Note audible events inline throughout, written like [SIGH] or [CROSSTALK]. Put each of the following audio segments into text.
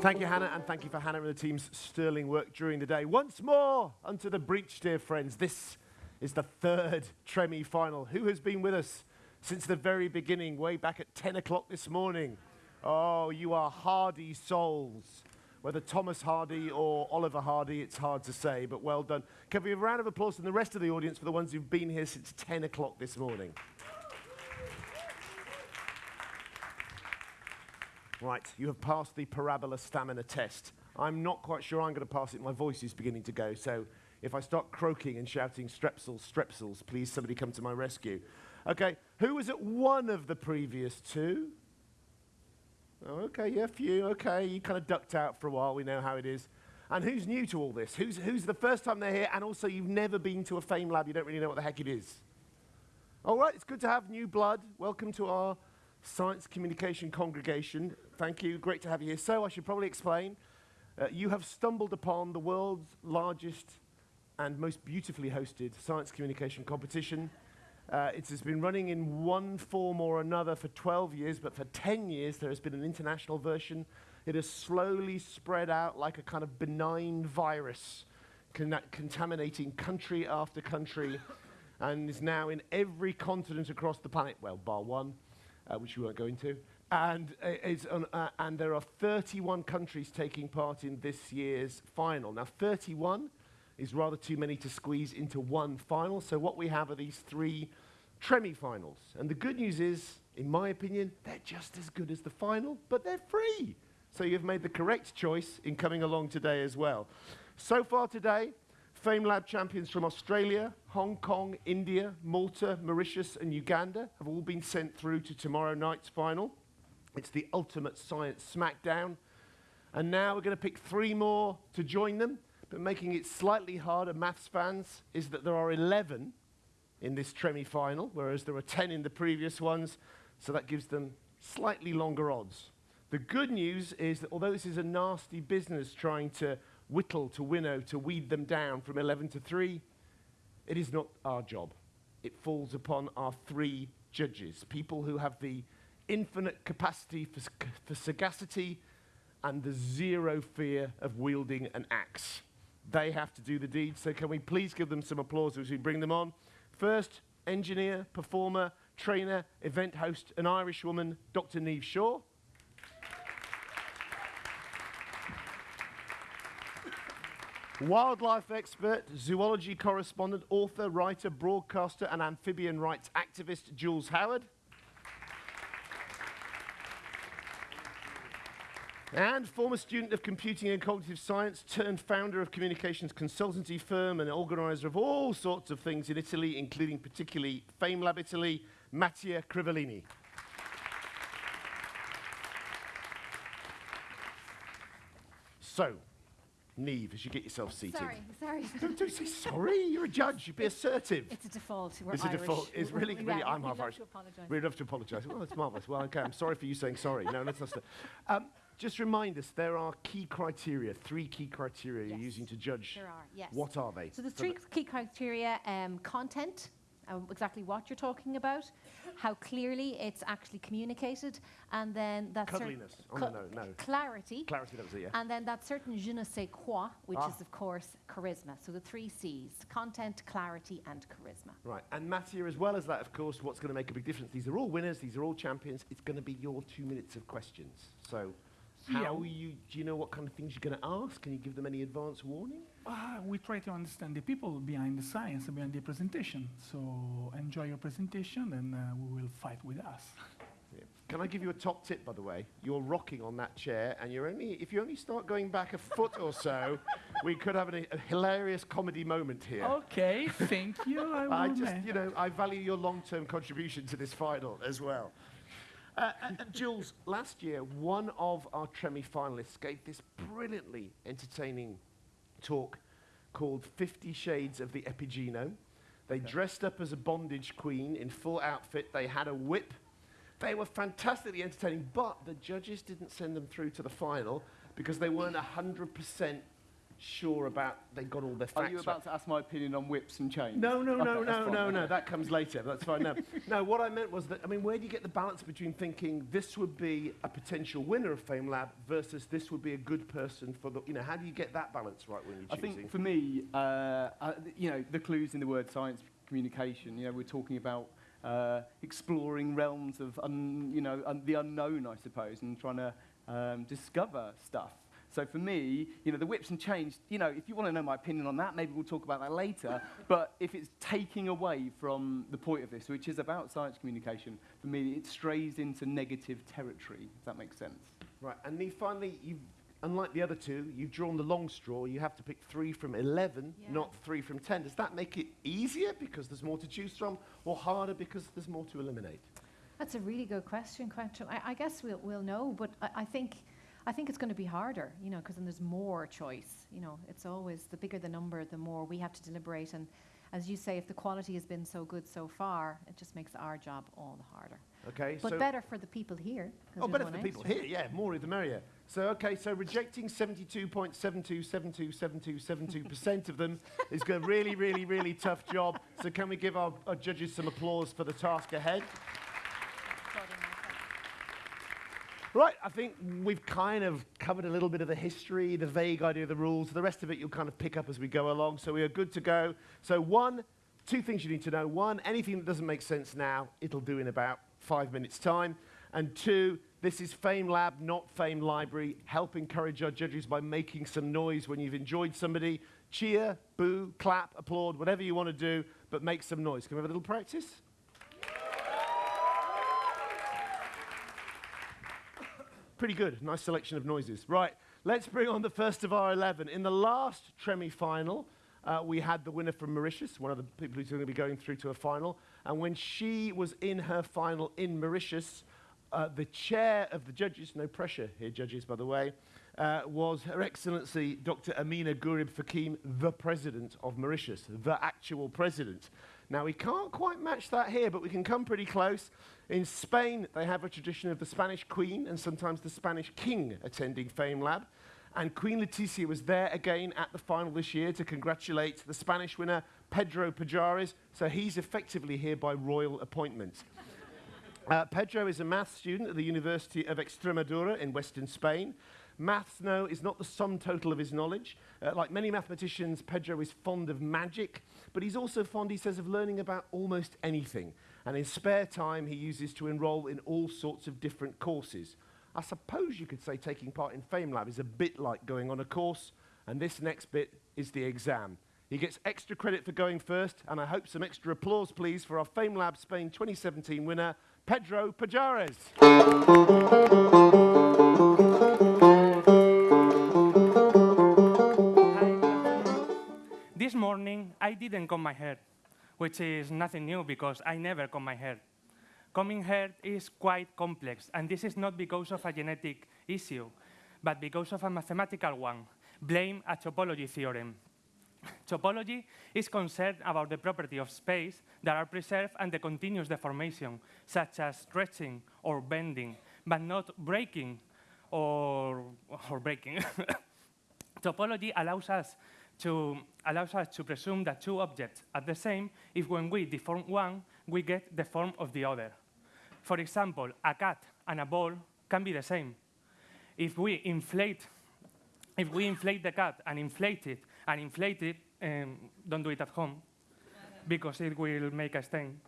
Thank you, Hannah, and thank you for Hannah and the team's sterling work during the day. Once more, unto the breach, dear friends. This is the third Tremi final. Who has been with us since the very beginning, way back at 10 o'clock this morning? Oh, you are hardy souls. Whether Thomas Hardy or Oliver Hardy, it's hard to say, but well done. Can we have a round of applause from the rest of the audience for the ones who've been here since 10 o'clock this morning? Right, you have passed the parabola stamina test. I'm not quite sure I'm going to pass it. My voice is beginning to go. So if I start croaking and shouting strepsils, strepsils, please somebody come to my rescue. Okay, who was at one of the previous two? Oh, okay, yeah, a few. Okay, you kind of ducked out for a while. We know how it is. And who's new to all this? Who's, who's the first time they're here? And also, you've never been to a Fame Lab. You don't really know what the heck it is. All right, it's good to have new blood. Welcome to our Science Communication Congregation. Thank you. Great to have you here. So, I should probably explain. Uh, you have stumbled upon the world's largest and most beautifully hosted science communication competition. Uh, it has been running in one form or another for 12 years, but for 10 years there has been an international version. It has slowly spread out like a kind of benign virus, con contaminating country after country, and is now in every continent across the planet, well, bar one uh, which we won't go into. And, uh, on, uh, and there are 31 countries taking part in this year's final. Now, 31 is rather too many to squeeze into one final. So what we have are these three Tremi finals. And the good news is, in my opinion, they're just as good as the final, but they're free. So you've made the correct choice in coming along today as well. So far today, FameLab champions from Australia, Hong Kong, India, Malta, Mauritius, and Uganda have all been sent through to tomorrow night's final. It's the ultimate science smackdown. And now we're going to pick three more to join them. But making it slightly harder, maths fans, is that there are 11 in this Tremi final, whereas there were 10 in the previous ones. So that gives them slightly longer odds. The good news is that although this is a nasty business trying to whittle to winnow to weed them down from 11 to 3, it is not our job. It falls upon our three judges, people who have the infinite capacity for, for sagacity and the zero fear of wielding an axe. They have to do the deed, so can we please give them some applause as we bring them on? First, engineer, performer, trainer, event host, an Irish woman, Dr. Niamh Shaw. Wildlife expert, zoology correspondent, author, writer, broadcaster, and amphibian rights activist Jules Howard. and former student of computing and cognitive science turned founder of communications consultancy firm and organizer of all sorts of things in Italy, including particularly FameLab Italy, Mattia Crivellini. so, Niamh, as you get yourself seated. Sorry, sorry. [LAUGHS] Don't, don't say sorry. You're a judge. You be assertive. It's a default. We're it's Irish. a default. It's really, really. yeah, I'm half Irish. We'd love to apologise. Well, it's marvellous. Well, okay. I'm sorry for you saying sorry. No, let's not. Um, just remind us, there are key criteria, three key criteria Yes. you're using to judge. There are, yes. What are they? So the So three key criteria, um, content, uh, exactly what you're talking about, how clearly it's actually communicated, and then that certain Cuddliness. Oh, no, no, no. clarity, Clarity, that was it, yeah. and then that certain je ne sais quoi, which Ah. is of course charisma. So the three C's: content, clarity, and charisma. Right, and Mattia, as well as that, of course, what's going to make a big difference? These are all winners, these are all champions. It's going to be your two minutes of questions. So, how you, do you know what kind of things you're going to ask? Can you give them any advance warning? Uh, we try to understand the people behind the science and behind the presentation. So enjoy your presentation and uh, we will fight with us. Yeah. Can I give you a top tip, by the way? You're rocking on that chair, and you're only if you only start going back a foot or so, [LAUGHS] we could have an, a hilarious comedy moment here. Okay, thank you. [LAUGHS] I, I just, you know, I value your long-term contribution to this final as well. Uh, uh, uh, Jules, last year, one of our Tremi finalists gave this brilliantly entertaining talk called 50 Shades of the Epigenome. They dressed up as a bondage queen in full outfit. They had a whip. They were fantastically entertaining, but the judges didn't send them through to the final because they weren't 100% sure about they got all their facts Are you right. about to ask my opinion on whips and chains? No, no, no, Okay, [LAUGHS] that's no, no, no. That comes later. That's fine. No, no. What I meant was that I mean, where do you get the balance between thinking this would be a potential winner of Fame Lab versus this would be a good person for the? You know, how do you get that balance right when you're I choosing? think for me, uh, uh, you know, the clues in the word science communication, you know, we're talking about uh, exploring realms of, un, you know, un, the unknown, I suppose, and trying to um, discover stuff. So for me, you know, the whips and chains, you know, if you want to know my opinion on that, maybe we'll talk about that later. [LAUGHS] but if it's taking away from the point of this, which is about science communication, for me, it strays into negative territory, if that makes sense. Right, and then finally, you've, unlike the other two, you've drawn the long straw. You have to pick three from 11, Yeah. not three from 10. Does that make it easier because there's more to choose from, or harder because there's more to eliminate? That's a really good question, Quentin. I, I guess we'll, we'll know, but I, I think I think it's going to be harder, you know, because then there's more choice. You know, it's always the bigger the number, the more we have to deliberate. And as you say, if the quality has been so good so far, it just makes our job all the harder. Okay, But so better for the people here. oh, better for the people here. Yeah, more the merrier. So okay, so rejecting 72.72727272% of them is a really, really, really tough job. So can we give our, our judges some applause for the task ahead? Right, I think we've kind of covered a little bit of the history, the vague idea of the rules. The rest of it you'll kind of pick up as we go along. So we are good to go. So one, two things you need to know. One, anything that doesn't make sense now, it'll do in about five minutes' time. And two, this is Fame Lab, not Fame Library. Help encourage our judges by making some noise when you've enjoyed somebody. Cheer, boo, clap, applaud, whatever you want to do, but make some noise. Can we have a little practice? Pretty good. Nice selection of noises. Right, let's bring on the first of our 11. In the last Tremi final, uh, we had the winner from Mauritius, one of the people who's going to be going through to a final. And when she was in her final in Mauritius, uh, the chair of the judges, no pressure here, judges, by the way, uh, was Her Excellency Dr. Ameenah Gurib Fakim, the president of Mauritius, the actual president. Now, we can't quite match that here, but we can come pretty close. In Spain, they have a tradition of the Spanish queen and sometimes the Spanish king attending Fame Lab. And Queen Letizia was there again at the final this year to congratulate the Spanish winner, Pedro Pajares. So he's effectively here by royal appointment. [LAUGHS] Uh, Pedro is a maths student at the University of Extremadura in western Spain. Maths, no, is not the sum total of his knowledge. Uh, like many mathematicians, Pedro is fond of magic, but he's also fond, he says, of learning about almost anything. And in spare time, he uses to enroll in all sorts of different courses. I suppose you could say taking part in Fame Lab is a bit like going on a course, and this next bit is the exam. He gets extra credit for going first, and I hope some extra applause, please, for our Fame Lab Spain 2017 winner, Pedro Pajares. Morning, I didn't comb my hair, which is nothing new because I never comb my hair. Combing hair is quite complex, and this is not because of a genetic issue, but because of a mathematical one. Blame a topology theorem. Topology is concerned about the property of space that are preserved under continuous deformation, such as stretching or bending, but not breaking or, or breaking. [LAUGHS] Topology allows us, to, allows us to presume that two objects are the same if when we deform one, we get the form of the other. For example, a cat and a ball can be the same. If we inflate, if we inflate the cat and inflate it and inflate it, um, don't do it at home because it will make a stain.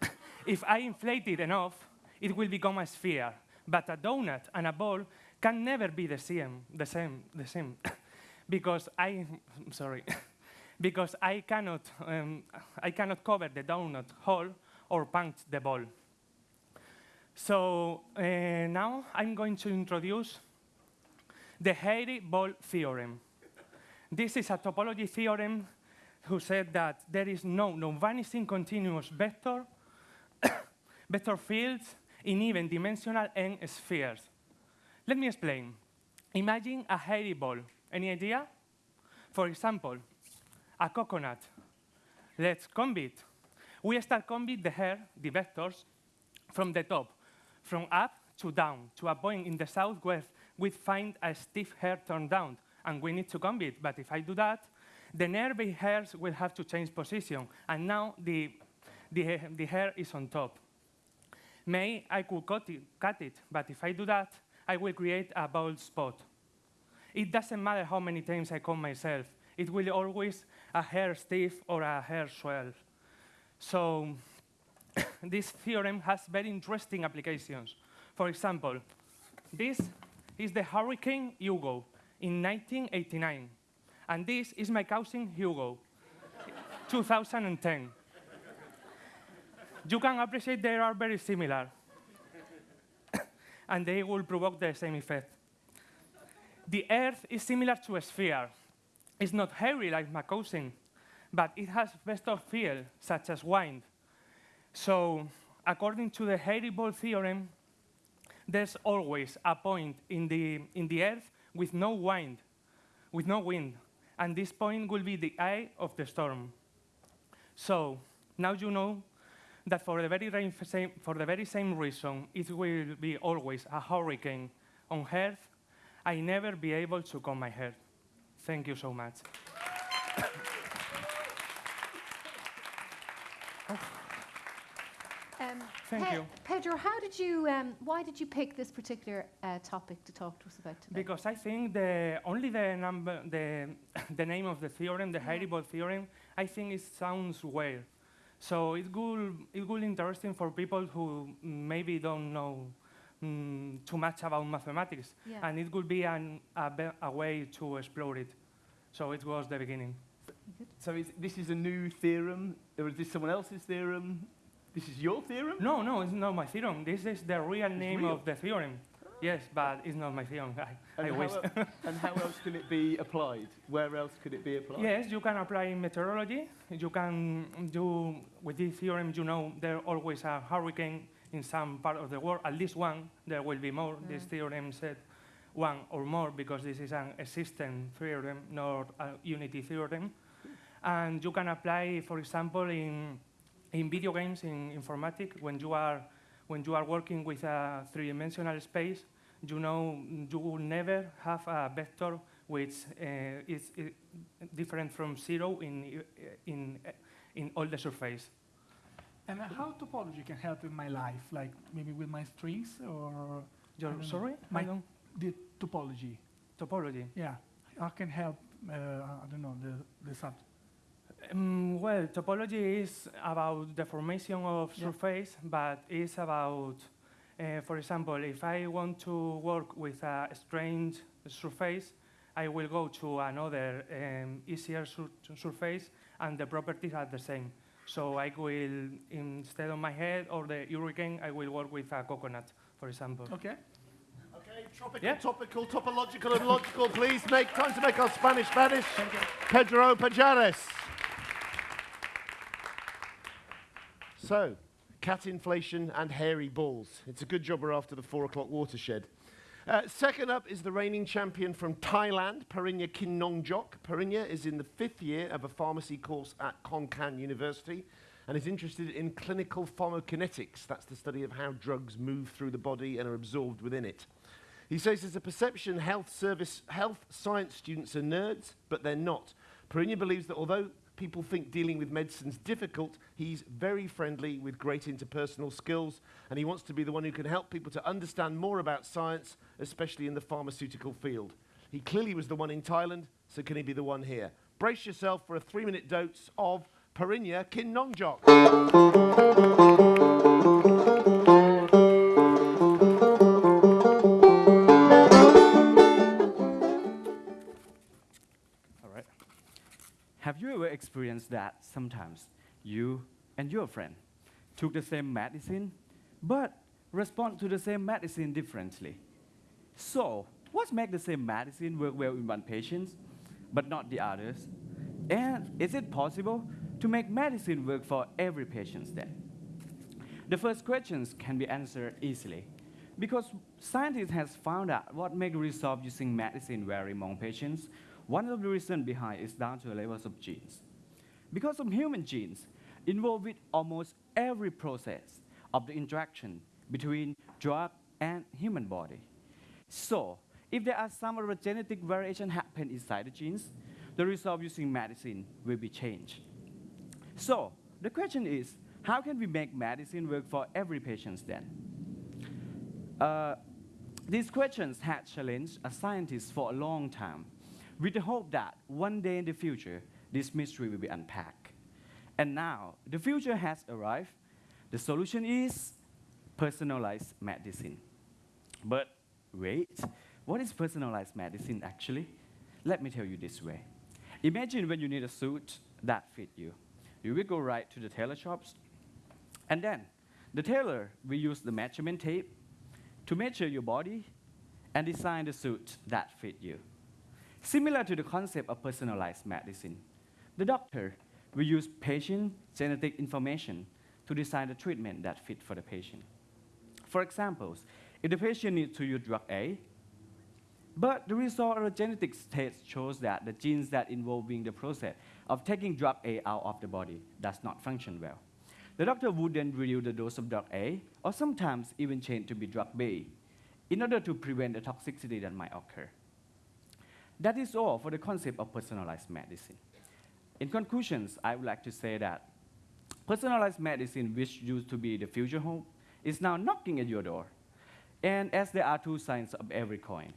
[LAUGHS] if I inflate it enough, it will become a sphere. But a donut and a ball can never be the same, the same, the same, [LAUGHS] because I, [LAUGHS] sorry, [LAUGHS] because I cannot, um, I cannot cover the donut hole or punch the ball. So uh, now I'm going to introduce the hairy ball theorem. This is a topology theorem who said that there is no non-vanishing continuous vector, [COUGHS] vector fields in even dimensional n spheres. Let me explain. Imagine a hairy ball. Any idea? For example, a coconut. Let's comb it. We start combing the hair, the vectors, from the top, from up to down, to a point in the southwest, we find a uh, stiff hair turned down, and we need to comb it. But if I do that, the nearby hairs will have to change position, and now the, the, the hair is on top. May I could cut it, cut it, but if I do that, I will create a bald spot. It doesn't matter how many times I comb myself. It will always a hair stiff or a hair swell. So [COUGHS] this theorem has very interesting applications. For example, this is the Hurricane Hugo in 1989. And this is my cousin Hugo, [LAUGHS] 2010. You can appreciate they are very similar. [COUGHS] and they will provoke the same effect. The Earth is similar to a sphere. It's not hairy like my cousin, but it has vector field, such as wind. So, according to the hairy ball theorem, there's always a point in the, in the Earth with no wind, with no wind. And this point will be the eye of the storm. So, now you know that for the very, same, for the very same reason, it will be always a hurricane on Earth, I never be able to comb my hair. Thank you so much. [COUGHS] Um, Thank Pe- you. Pedro, how did you, um, why did you pick this particular uh, topic to talk to us about today? Because I think the only the number the [COUGHS] the name of the theorem, the Yeah. Hairy-Ball theorem, I think it sounds weird. So it will it will interesting for people who maybe don't know mm, too much about mathematics, Yeah. and it could be an, a, be- a way to explore it. So it was the beginning. So is, this is a new theorem, or is this someone else's theorem? This is your theorem? No, no, it's not my theorem. This is the real name real? of the theorem. Yes, but it's not my theorem. I, I And, wish. how, el- [LAUGHS] and how else can it be applied? Where else could it be applied? Yes, you can apply in meteorology. You can do, with this theorem, you know, there always a hurricane in some part of the world, at least one, there will be more. This Mm. theorem said one or more because this is an existing theorem, not a unity theorem. And you can apply, for example, in, in video games, in informatics, when you are, when you are working with a three-dimensional space, you know you will never have a vector which uh, is, i different from zero in, in, in all the surface. And how topology can help in my life, like maybe with my strings or You're sorry? My- I don't, the topology? topology. Yeah, how can help? Uh, I don't know the the subject. Um, well, topology is about the formation of Yeah. surface, but it's about, uh, for example, if I want to work with a strange surface, I will go to another um, easier sur surface, and the properties are the same. So I will, instead of my head or the hurricane, I will work with a coconut, for example. Okay. Okay, tropical, Yeah. topical, topological, and logical. Please make time to make our Spanish Spanish. Pedro Pajares. So, cat inflation and hairy balls. It's a good job we're after the four o'clock watershed. Uh, second up is the reigning champion from Thailand, Parinya Kinnongjok. Parinya is in the fifth year of a pharmacy course at Khon Kaen University and is interested in clinical pharmacokinetics. That's the study of how drugs move through the body and are absorbed within it. He says there's a perception health service, health science students are nerds, but they're not. Parinya believes that although people think dealing with medicine's difficult, he's very friendly with great interpersonal skills, and he wants to be the one who can help people to understand more about science, especially in the pharmaceutical field. He clearly was the one in Thailand, so can he be the one here? Brace yourself for a three-minute dose of Parinya Kinnongjok. All Experienced that sometimes you and your friend took the same medicine but respond to the same medicine differently? So, what makes the same medicine work well in one patient but not the others? And is it possible to make medicine work for every patient then? The first questions can be answered easily because scientists have found out what makes results using medicine vary among patients. One of the reasons behind is down to the levels of genes. Because of human genes involved with almost every process of the interaction between drug and human body. So, if there are some other genetic variation happen inside the genes, the result using medicine will be changed. So the question is, how can we make medicine work for every patient then? Uh, these questions had challenged a scientist for a long time, with the hope that one day in the future, this mystery will be unpacked. And now, the future has arrived. The solution is personalized medicine. But wait, what is personalized medicine actually? Let me tell you this way. Imagine when you need a suit that fit you. You will go right to the tailor shops, and then the tailor will use the measurement tape to measure your body and design the suit that fit you. Similar to the concept of personalized medicine, the doctor will use patient genetic information to design the treatment that fit for the patient. For example, if the patient needs to use drug A, but the result of a genetic test shows that the genes that involving the process of taking drug A out of the body does not function well. The doctor would then reduce the dose of drug A, or sometimes even change to be drug B, in order to prevent the toxicity that might occur. That is all for the concept of personalized medicine. In conclusions, I would like to say that personalized medicine, which used to be the future hope, is now knocking at your door. And as there are two sides of every coin.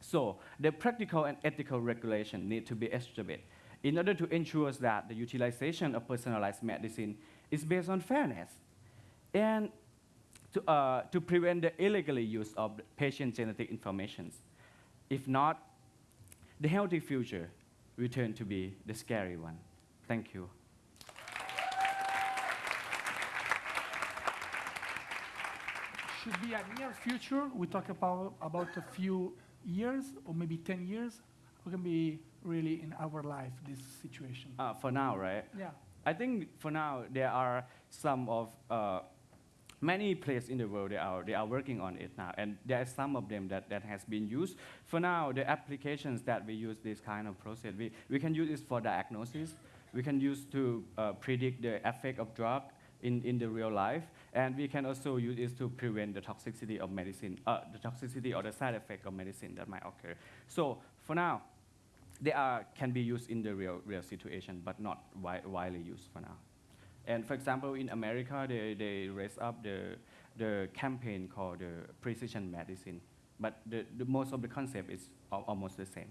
So the practical and ethical regulation need to be established in order to ensure that the utilization of personalized medicine is based on fairness and to, uh, to prevent the illegal use of patient genetic information. If not, the healthy future will turn to be the scary one. Thank you. Should be a near future. We talk about, about a few years or maybe 10 years. We can be really in our life, this situation. Uh, for now, right? Yeah. I think for now there are some of uh, many places in the world they are they are working on it now, and there are some of them that, that has been used. For now, the applications that we use this kind of process, we, we can use this for diagnosis. We can use to uh, predict the effect of drug in, in the real life, and we can also use this to prevent the toxicity of medicine, uh, the toxicity or the side effect of medicine that might occur. So for now, they are, can be used in the real, real situation, but not wi widely used for now. And for example, in America, they, they raised up the, the campaign called the precision medicine, but the, the most of the concept is al almost the same.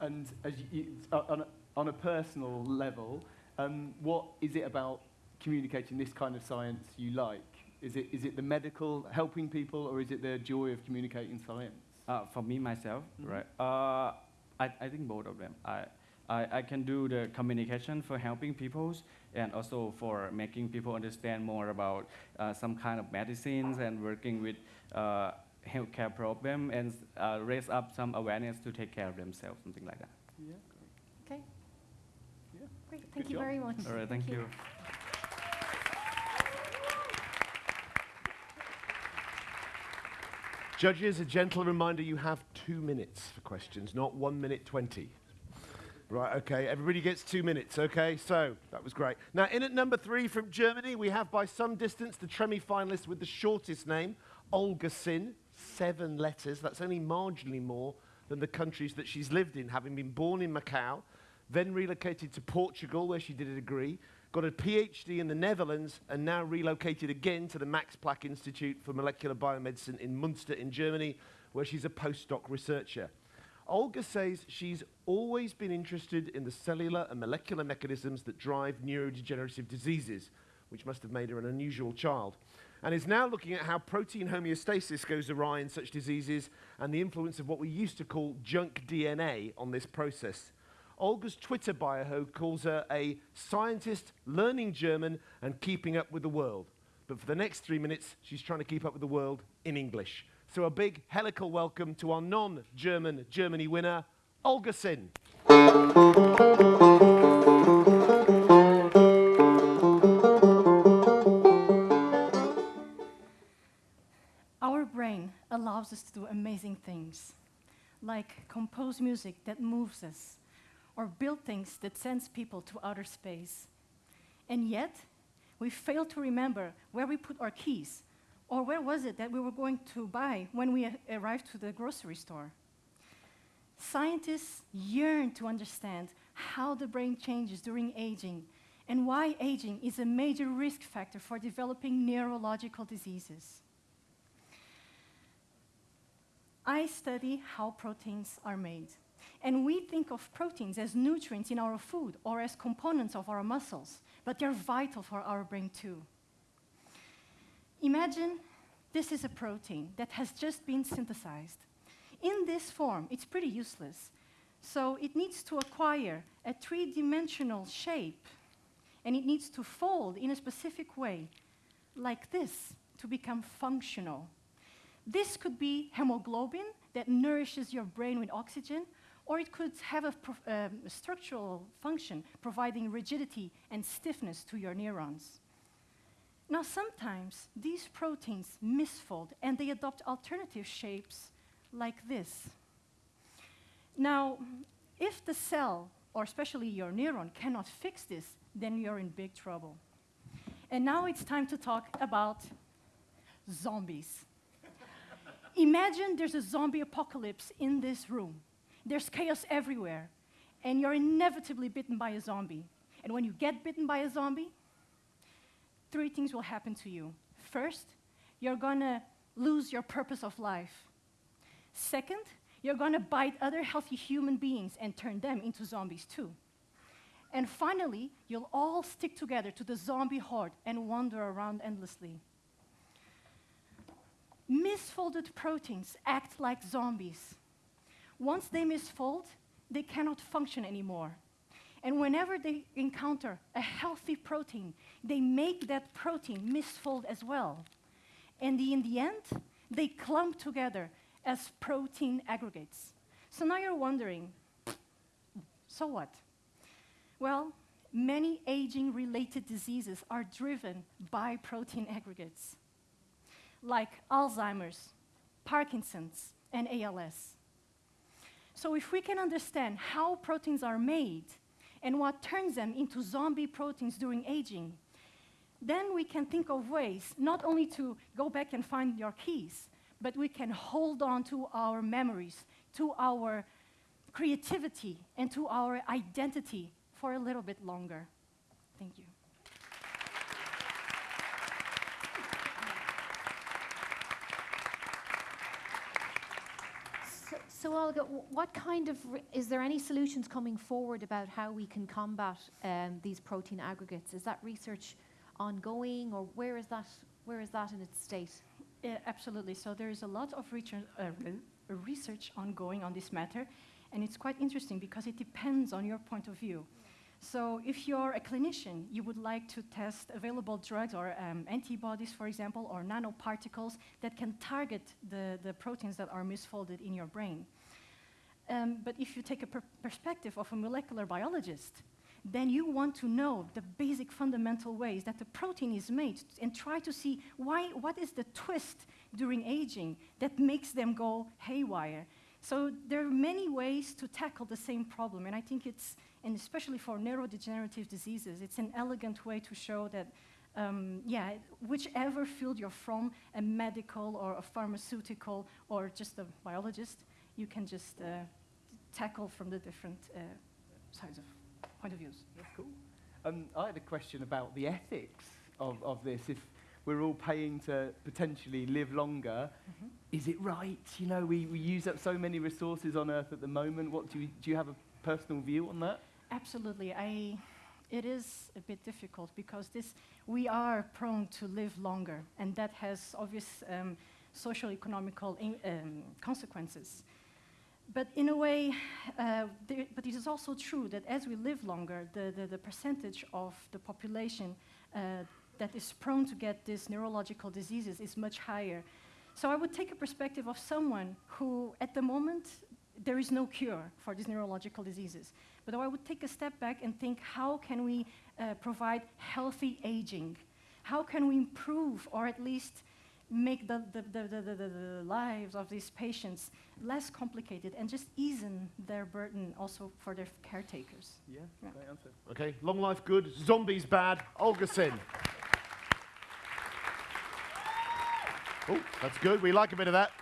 And as you, uh, on, a, on a personal level, um, what is it about communicating this kind of science you like? Is it, is it the medical, helping people, or is it the joy of communicating science? Uh, for me, myself, Mhm. right? Uh, I, I think both of them. I, I, I can do the communication for helping people and also for making people understand more about uh, some kind of medicines and working with uh, healthcare problem and uh, raise up some awareness to take care of themselves, something like that. Yeah. Okay. Yeah. Great. Thank Good you job. very much. All right, thank you. Judges, a gentle reminder you have two minutes for questions, not one minute 20. Right, okay, everybody gets two minutes, okay? So, that was great. Now, in at number three from Germany, we have by some distance the Tremi finalist with the shortest name, Olga Sin, seven letters. That's only marginally more than the countries that she's lived in, having been born in Macau, then relocated to Portugal, where she did a degree, got a PhD in the Netherlands, and now relocated again to the Max Planck Institute for Molecular Biomedicine in Munster in Germany, where she's a postdoc researcher. Olga says she's always been interested in the cellular and molecular mechanisms that drive neurodegenerative diseases, which must have made her an unusual child, and is now looking at how protein homeostasis goes awry in such diseases and the influence of what we used to call junk DNA on this process. Olga's Twitter bio calls her a scientist learning German and keeping up with the world. But for the next three minutes, she's trying to keep up with the world in English. So a big helical welcome to our non-German Germany winner, Olga Sin. Our brain allows us to do amazing things, like compose music that moves us, or build things that sends people to outer space. And yet, we fail to remember where we put our keys, Or where was it that we were going to buy when we arrived to the grocery store? Scientists yearn to understand how the brain changes during aging and why aging is a major risk factor for developing neurological diseases. I study how proteins are made. And we think of proteins as nutrients in our food or as components of our muscles, but they're vital for our brain too. Imagine this is a protein that has just been synthesized. In this form, it's pretty useless. So it needs to acquire a three dimensional shape and it needs to fold in a specific way, like this, to become functional. This could be hemoglobin that nourishes your brain with oxygen, or it could have a, um, a structural function providing rigidity and stiffness to your neurons. Now, sometimes these proteins misfold and they adopt alternative shapes like this. Now, if the cell, or especially your neuron, cannot fix this, then you're in big trouble. And now it's time to talk about zombies. Imagine there's a zombie apocalypse in this room. There's chaos everywhere, and you're inevitably bitten by a zombie. And when you get bitten by a zombie, three things will happen to you. First, you're gonna lose your purpose of life. Second, you're gonna bite other healthy human beings and turn them into zombies too. And finally, you'll all stick together to the zombie horde and wander around endlessly. Misfolded proteins act like zombies. Once they misfold, they cannot function anymore. And whenever they encounter a healthy protein, they make that protein misfold as well. And in the end, they clump together as protein aggregates. So now you're wondering, so what? Well, many aging related diseases are driven by protein aggregates, like Alzheimer's, Parkinson's, and ALS. So, if we can understand how proteins are made and what turns them into zombie proteins during aging, then we can think of ways not only to go back and find your keys, but we can hold on to our memories, to our creativity, and to our identity for a little bit longer. Thank you. So, Olga, what kind of, is there any solutions coming forward about how we can combat um, these protein aggregates? Is that research ongoing or where is that, where is that in its state? Yeah, absolutely. So there is a lot of research, uh, research ongoing on this matter, and it's quite interesting because it depends on your point of view. So if you're a clinician, you would like to test available drugs or um, antibodies, for example, or nanoparticles that can target the, the proteins that are misfolded in your brain. Um, but if you take a per- perspective of a molecular biologist, then you want to know the basic fundamental ways that the protein is made and try to see why, what is the twist during aging that makes them go haywire. So there are many ways to tackle the same problem, and I think it's, and especially for neurodegenerative diseases, it's an elegant way to show that, um, yeah, whichever field you're from, a medical or a pharmaceutical or just a biologist, you can just uh, tackle from the different uh, sides of point of views. That's cool. Um, I had a question about the ethics of, of this. If we're all paying to potentially live longer, Mhm. is it right? You know, we, we use up so many resources on Earth at the moment. What do you, do you have a personal view on that? Absolutely. I, it is a bit difficult because this, we are prone to live longer, and that has obvious um, social economical in, um, consequences. But in a way, uh, there, but it is also true that as we live longer, the, the, the percentage of the population uh, that is prone to get these neurological diseases is much higher. So I would take a perspective of someone who, at the moment, there is no cure for these neurological diseases. But I would take a step back and think, how can we uh, provide healthy aging? How can we improve or at least make the, the, the, the, the, the, the lives of these patients less complicated and just easen their burden also for their caretakers? Yeah, Yeah. great answer. Okay, long life good, zombies bad. Olga Sin. [LAUGHS] Oh, that's good. We like a bit of that.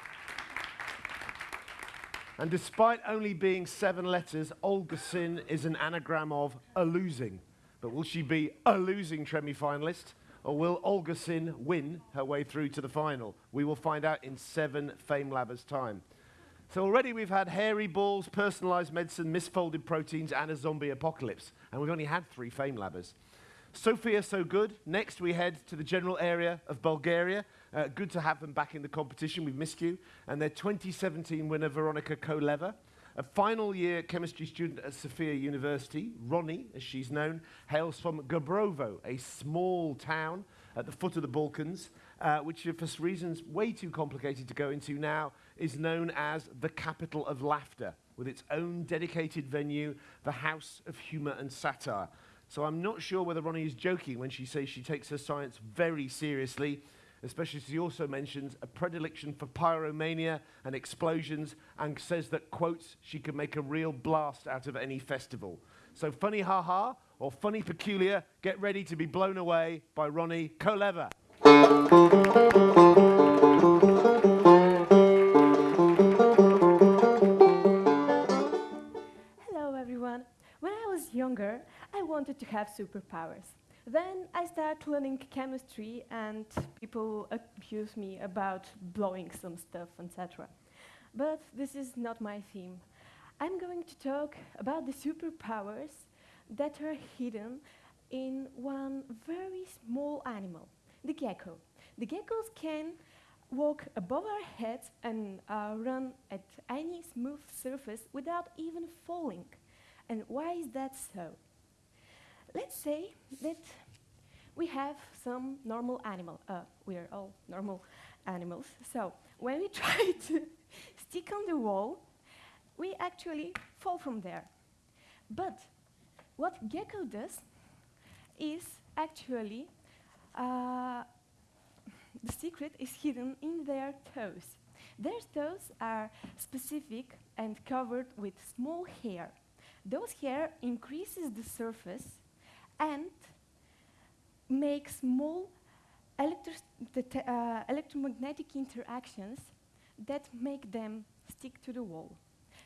And despite only being seven letters, Olga Sin is an anagram of a losing. But will she be a losing Tremi finalist? Or will Olga Sin win her way through to the final? We will find out in seven Fame Labbers time. So already we've had hairy balls, personalized medicine, misfolded proteins, and a zombie apocalypse. And we've only had three Fame Labbers. Sophia, so good. Next, we head to the general area of Bulgaria. Uh, good to have them back in the competition. We've missed you. And their 2017 winner, Veronica Koleva. A final year chemistry student at Sofia University, Ronnie, as she's known, hails from Gabrovo, a small town at the foot of the Balkans, uh, which, for reasons way too complicated to go into now, is known as the capital of laughter, with its own dedicated venue, the House of Humour and Satire. So I'm not sure whether Ronnie is joking when she says she takes her science very seriously, especially as she also mentions a predilection for pyromania and explosions and says that, quotes, she can make a real blast out of any festival. So funny ha ha or funny peculiar, get ready to be blown away by Ronnie Koleva. Hello everyone. When I was younger, I wanted to have superpowers. Then I start learning chemistry and people accuse me about blowing some stuff, etc. But this is not my theme. I'm going to talk about the superpowers that are hidden in one very small animal, the gecko. The geckos can walk above our heads and uh, run at any smooth surface without even falling. And why is that so? Let's say that we have some normal animal. Uh, we are all normal animals. So when we [LAUGHS] try to stick on the wall, we actually fall from there. But what gecko does is actually uh, the secret is hidden in their toes. Their toes are specific and covered with small hair. Those hair increases the surface and make small uh, electromagnetic interactions that make them stick to the wall.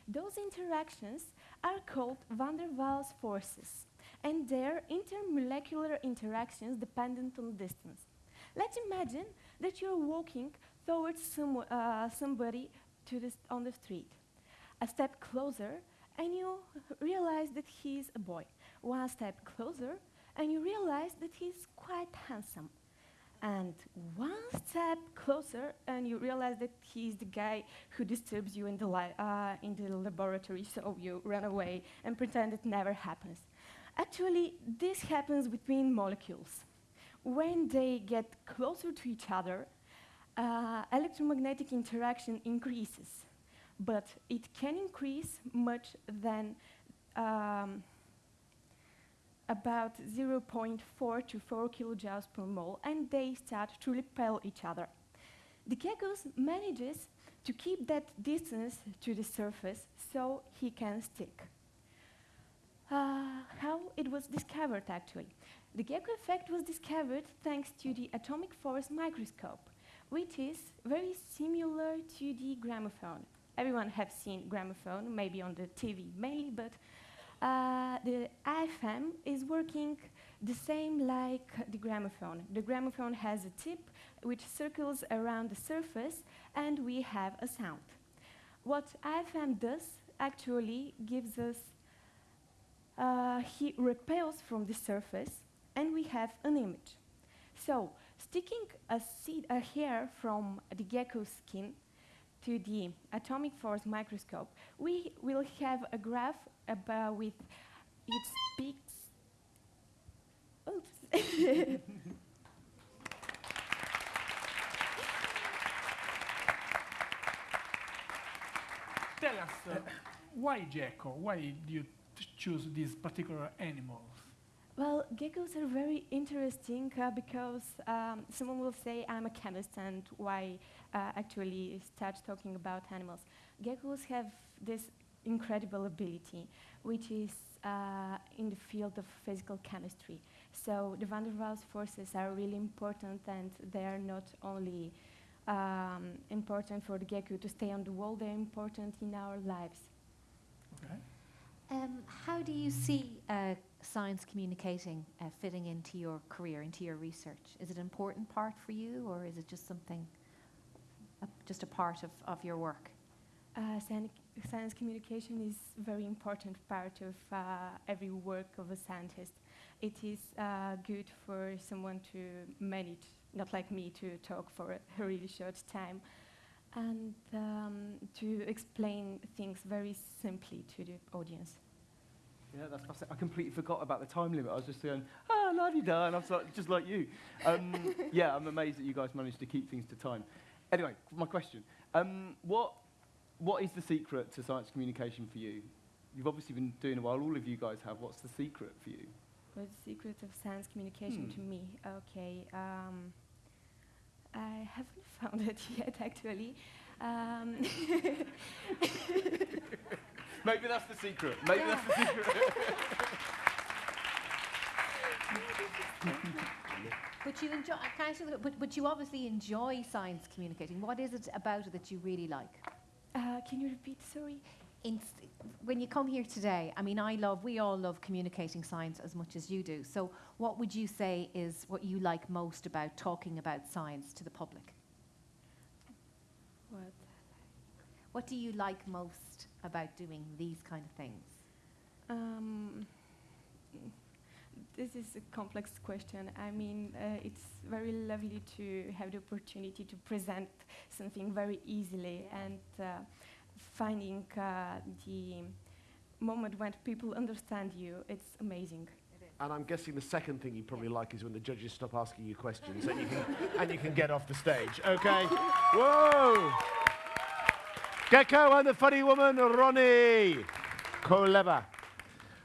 Those interactions are called van der Waals forces, and they're intermolecular interactions dependent on distance. Let's imagine that you're walking towards some, uh, somebody on the street. A step closer, and you realize that he's a boy. One step closer, and you realize that he's quite handsome. And one step closer, and you realize that he's the guy who disturbs you in the, uh, in the laboratory, so you run away and pretend it never happens. Actually, this happens between molecules. When they get closer to each other, uh, electromagnetic interaction increases, but it can increase much than um, about 0.4 to 4 kilojoules per mole, and they start to repel each other. The geckos manages to keep that distance to the surface so he can stick. Uh, how it was discovered, actually. The gecko effect was discovered thanks to the atomic force microscope, which is very similar to the gramophone. Everyone has seen gramophone, maybe on the TV mainly, but uh, the AFM is working the same like the gramophone. The gramophone has a tip which circles around the surface and we have a sound. What AFM does actually gives us, uh, he repels from the surface and we have an image. So sticking a, seed, a hair from the gecko's skin to the atomic force microscope, we will have a graph about with its peaks. Oops. [LAUGHS] Tell us, uh, why gecko? Why do you choose these particular animals? Well, geckos are very interesting uh, because um, someone will say I'm a chemist and why uh, actually start talking about animals. Geckos have this incredible ability, which is uh, in the field of physical chemistry. So the van der Waals forces are really important and they are not only um, important for the gecko to stay on the wall. They're important in our lives. Okay. Um, how do you see uh, science communicating uh, fitting into your career, into your research? Is it an important part for you, or is it just something, uh, just a part of, of your work? Uh, science, communication is a very important part of uh, every work of a scientist. It is uh, good for someone to manage, not like me, to talk for a, really short time, and um, to explain things very simply to the audience. Yeah, that's fascinating. I completely forgot about the time limit. I was just going, ah, la di da, and I was like, just like you. Um, [LAUGHS] yeah, I'm amazed that you guys managed to keep things to time. Anyway, my question. Um, what, what is the secret to science communication for you? You've obviously been doing it a while, all of you guys have. What's the secret for you? What's the secret of science communication Hmm. to me? Okay, um, I haven't [LAUGHS] found it yet, actually. Um, [LAUGHS] Maybe that's the secret. Maybe that's the secret. [LAUGHS] But you enjoy, can I ask but, but you obviously enjoy science communicating. What is it about it that you really like? Uh, can you repeat? Sorry. In, when you come here today, I mean, I love, we all love communicating science as much as you do. So, what would you say is what you like most about talking about science to the public? What? What do you like most about doing these kind of things? Um, this is a complex question. I mean, uh, it's very lovely to have the opportunity to present something very easily and uh, finding uh, the moment when people understand you. It's amazing. And I'm guessing the second thing you probably like is when the judges stop asking you questions and you can, [LAUGHS] and you can get off the stage. Okay? Whoa! Gecko and the funny woman, Ronnie Koleba.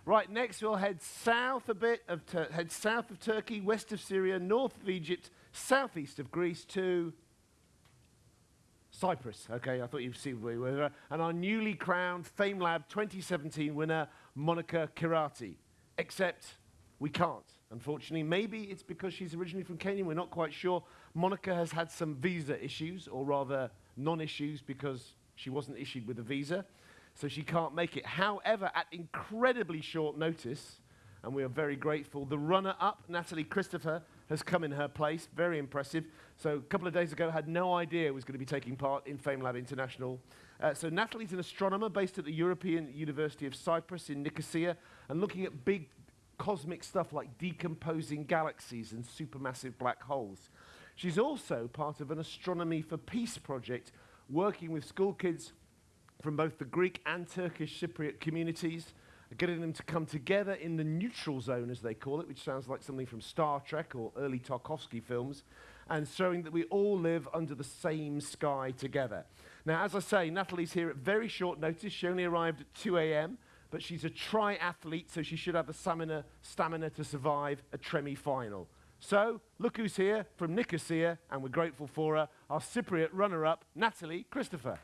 Right, next we'll head south a bit of Tur- head south of Turkey, west of Syria, north of Egypt, southeast of Greece to Cyprus. Okay, I thought you'd see where we were. And our newly crowned FameLab 2017 winner, Monica Kirati. Except we can't, unfortunately. Maybe it's because she's originally from Kenya, we're not quite sure. Monica has had some visa issues, or rather non issues, because she wasn't issued with a visa. So she can't make it. However, at incredibly short notice, and we are very grateful, the runner up, Natalie Christopher, has come in her place. Very impressive. So a couple of days ago, had no idea was going to be taking part in FameLab International. Uh, so Natalie's an astronomer based at the European University of Cyprus in Nicosia and looking at big cosmic stuff like decomposing galaxies and supermassive black holes. She's also part of an Astronomy for Peace project working with school kids from both the Greek and Turkish Cypriot communities, getting them to come together in the neutral zone, as they call it, which sounds like something from Star Trek or early Tarkovsky films, and showing that we all live under the same sky together. Now, as I say, Natalie's here at very short notice. She only arrived at 2 a.m., but she's a triathlete, so she should have the stamina, stamina to survive a Tremi final. So, look who's here from Nicosia, and we're grateful for her, our Cypriot runner up, Natalie Christopher.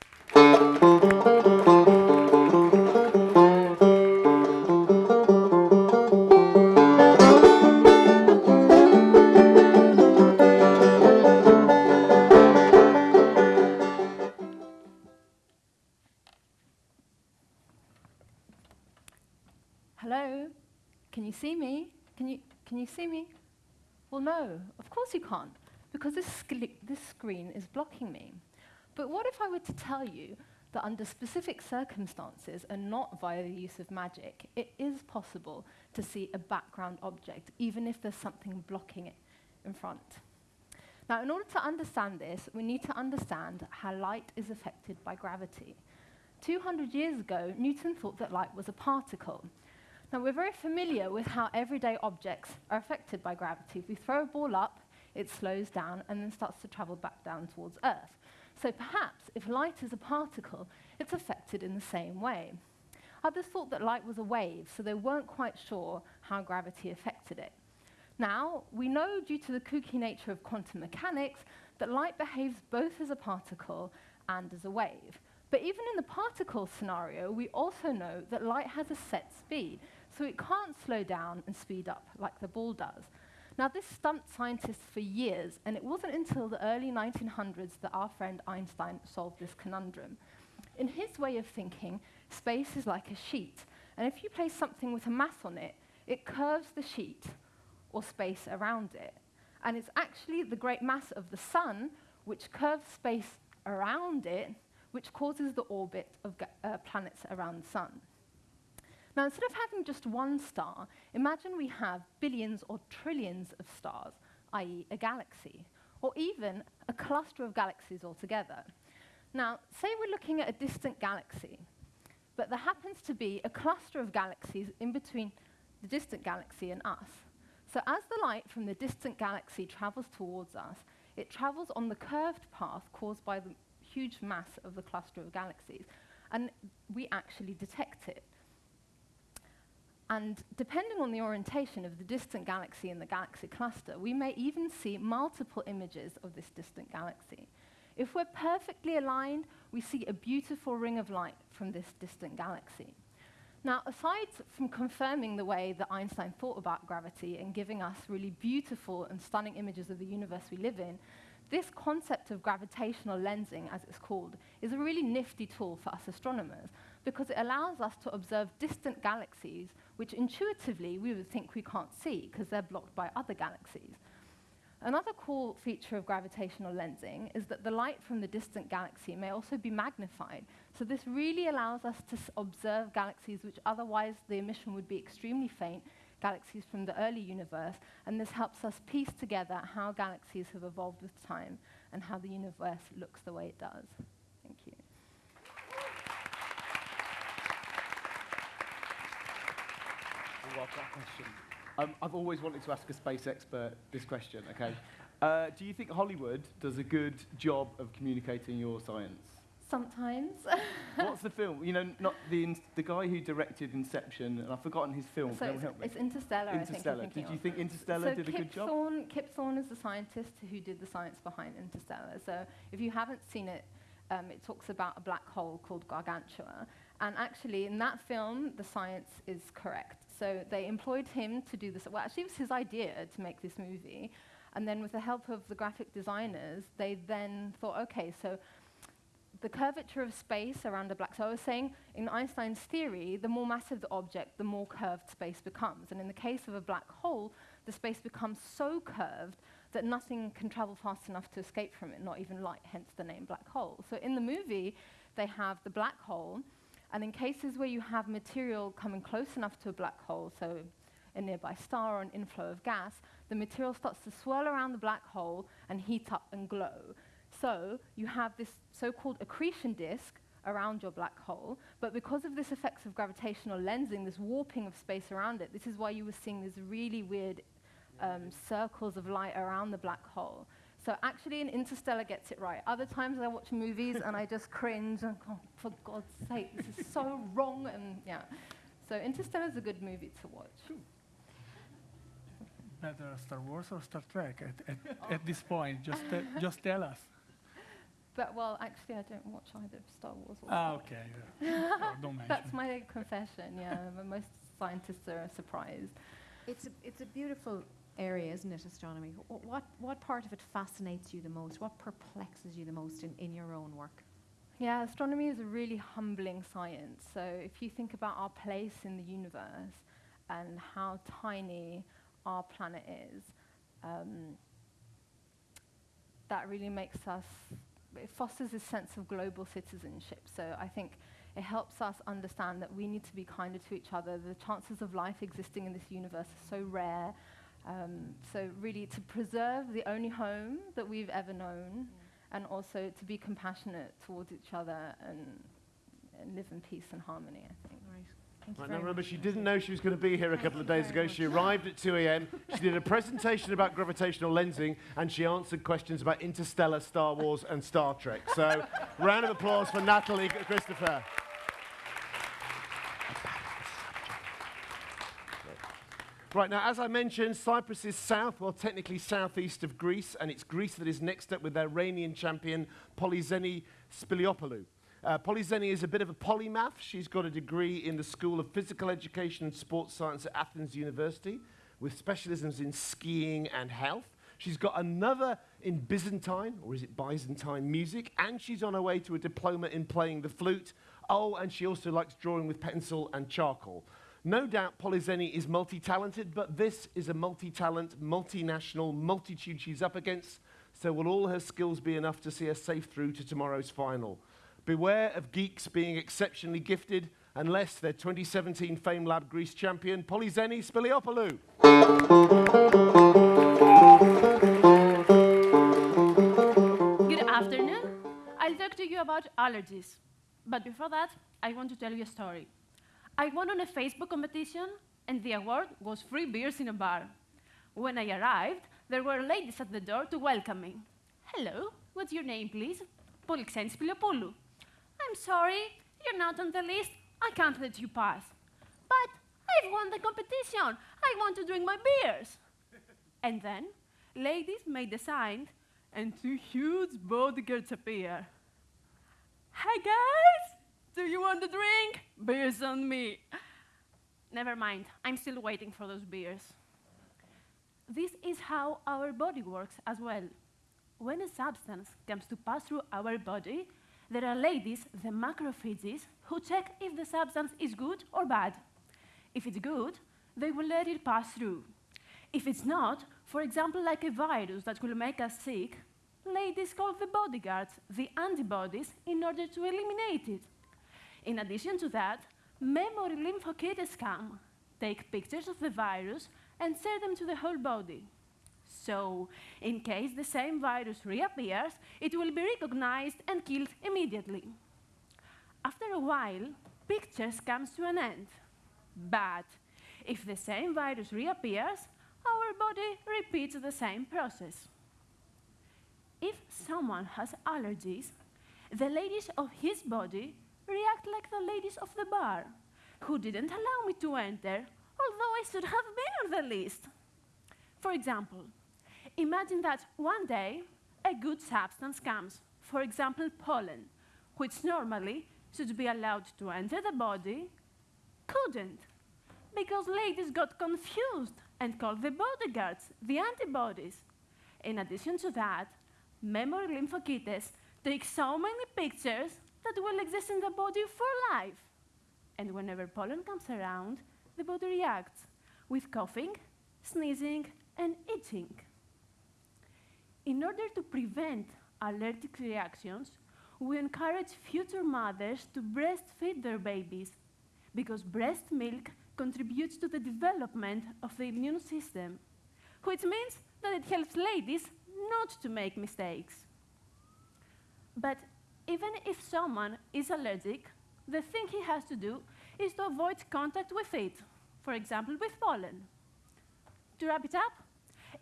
Hello? Can you see me? Can you, can you see me? Well, no, of course you can't, because this, this screen is blocking me. But what if I were to tell you that under specific circumstances and not via the use of magic, it is possible to see a background object, even if there's something blocking it in front? Now, in order to understand this, we need to understand how light is affected by gravity. 200 years ago, Newton thought that light was a particle. Now, we're very familiar with how everyday objects are affected by gravity. If we throw a ball up, it slows down and then starts to travel back down towards Earth. So perhaps if light is a particle, it's affected in the same way. Others thought that light was a wave, so they weren't quite sure how gravity affected it. Now, we know due to the kooky nature of quantum mechanics that light behaves both as a particle and as a wave. But even in the particle scenario, we also know that light has a set speed, so it can't slow down and speed up like the ball does. Now, this stumped scientists for years, and it wasn't until the early 1900s that our friend Einstein solved this conundrum. In his way of thinking, space is like a sheet, and if you place something with a mass on it, it curves the sheet or space around it. And it's actually the great mass of the sun which curves space around it, which causes the orbit of uh, planets around the sun. Now, instead of having just one star, imagine we have billions or trillions of stars, i.e., a galaxy, or even a cluster of galaxies altogether. Now, say we're looking at a distant galaxy, but there happens to be a cluster of galaxies in between the distant galaxy and us. So, as the light from the distant galaxy travels towards us, it travels on the curved path caused by the huge mass of the cluster of galaxies, and we actually detect it. And depending on the orientation of the distant galaxy in the galaxy cluster, we may even see multiple images of this distant galaxy. If we're perfectly aligned, we see a beautiful ring of light from this distant galaxy. Now, aside from confirming the way that Einstein thought about gravity and giving us really beautiful and stunning images of the universe we live in, this concept of gravitational lensing, as it's called, is a really nifty tool for us astronomers because it allows us to observe distant galaxies which intuitively we would think we can't see because they're blocked by other galaxies. Another cool feature of gravitational lensing is that the light from the distant galaxy may also be magnified. So this really allows us to observe galaxies which otherwise the emission would be extremely faint, galaxies from the early universe, and this helps us piece together how galaxies have evolved with time and how the universe looks the way it does. Thank you. Well, that question. Um, I've always wanted to ask a space expert this question, okay? [LAUGHS] Uh, do you think Hollywood does a good job of communicating your science? Sometimes. [LAUGHS] What's the film? You know, not the, ins- the guy who directed Inception, and I've forgotten his film. so Can it's, help me? it's Interstellar, I think Interstellar. thinking Did you think Interstellar so did a good job? Thorne, Kip Thorne is the scientist who did the science behind Interstellar. So if you haven't seen it, um, it talks about a black hole called Gargantua. And actually, in that film, the science is correct. So they employed him to do this. Well, actually, it was his idea to make this movie. And then, with the help of the graphic designers, they then thought, okay, so the curvature of space around a black so I was saying in Einstein's theory, the more massive the object, the more curved space becomes. And in the case of a black hole, the space becomes so curved that nothing can travel fast enough to escape from it, not even light, hence the name black hole. So in the movie, they have the black hole, and in cases where you have material coming close enough to a black hole, so a nearby star or an inflow of gas, the material starts to swirl around the black hole and heat up and glow. So you have this so-called accretion disk around your black hole, but because of this effects of gravitational lensing, this warping of space around it, this is why you were seeing these really weird um, circles of light around the black hole. So actually, an Interstellar gets it right. Other times I watch movies and I just cringe and go, for God's sake, this is so wrong. And yeah, so Interstellar is a good movie to watch. Better Star Wars or Star Trek at, at, at this point? Just, te- [LAUGHS] just tell us. But well, actually, I don't watch either Star Wars or. Ah, Star okay. yeah. Oh, don't [LAUGHS] mention. That's my confession. Yeah, but most scientists are surprised. It's a, it's a beautiful area, isn't it, astronomy? What, what part of it fascinates you the most? What perplexes you the most in, in your own work? Yeah, astronomy is a really humbling science. So if you think about our place in the universe and how tiny our planet is, um, that really makes us, it fosters a sense of global citizenship. So I think it helps us understand that we need to be kinder to each other. The chances of life existing in this universe are so rare. Um, so really to preserve the only home that we've ever known and also to be compassionate towards each other and, and live in peace and harmony, I think. Right. Thank Right, now remember, she didn't know she was going to be here a couple of days very ago. She arrived at 2 a.m. She did a presentation about gravitational lensing, and she answered questions about Interstellar, Star Wars, and Star Trek. So, round of applause for Natalie Christopher. Right, now, as I mentioned, Cyprus is south, well, technically southeast of Greece, and it's Greece that is next up with their reigning champion, Polizeni Spiliopoulou. Uh, is a bit of a polymath. She's got a degree in the School of Physical Education and Sports Science at Athens University. with specialisms in skiing and health. She's got another in Byzantine, or is it Byzantine music, and she's on her way to a diploma in playing the flute. Oh, and she also likes drawing with pencil and charcoal. No doubt Polizeni is multi talented, but this is a multi talent, multinational multitude she's up against, so will all her skills be enough to see her safe through to tomorrow's final? Beware of geeks being exceptionally gifted unless they're 2017 FameLab Greece champion Polizeni Spiliopoulou. Good afternoon. I'll talk to you about allergies. But before that, I want to tell you a story. I won on a Facebook competition, and the award was free beers in a bar. When I arrived, there were ladies at the door to welcome me. Hello, what's your name, please? Polixenis Spiliopoulou. I'm sorry, you're not on the list. I can't let you pass. But I've won the competition. I want to drink my beers. and then, ladies made a sign, and two huge bodyguards appear. Hi, guys! Do you want a drink? Beers on me. Never mind, I'm still waiting for those beers. This is how our body works as well. When a substance comes to pass through our body, there are ladies, the macrophages, who check if the substance is good or bad. If it's good, they will let it pass through. If it's not, for example, like a virus that will make us sick, ladies call the bodyguards, the antibodies, in order to eliminate it. In addition to that, memory lymphocytes come, take pictures of the virus, and send them to the whole body. So, in case the same virus reappears, it will be recognized and killed immediately. After a while, pictures comes to an end. But if the same virus reappears, our body repeats the same process. If someone has allergies, the ladies of his body react like the ladies of the bar, who didn't allow me to enter, although I should have been on the list. For example, imagine that one day a good substance comes, for example, pollen, which normally should be allowed to enter the body, couldn't, because ladies got confused and called the bodyguards, the antibodies. In addition to that, memory lymphocytes take so many pictures that will exist in the body for life. And whenever pollen comes around, the body reacts with coughing, sneezing, and itching. In order to prevent allergic reactions, we encourage future mothers to breastfeed their babies because breast milk contributes to the development of the immune system, which means that it helps ladies not to make mistakes. But even if someone is allergic, the thing he has to do is to avoid contact with it, for example, with pollen. To wrap it up,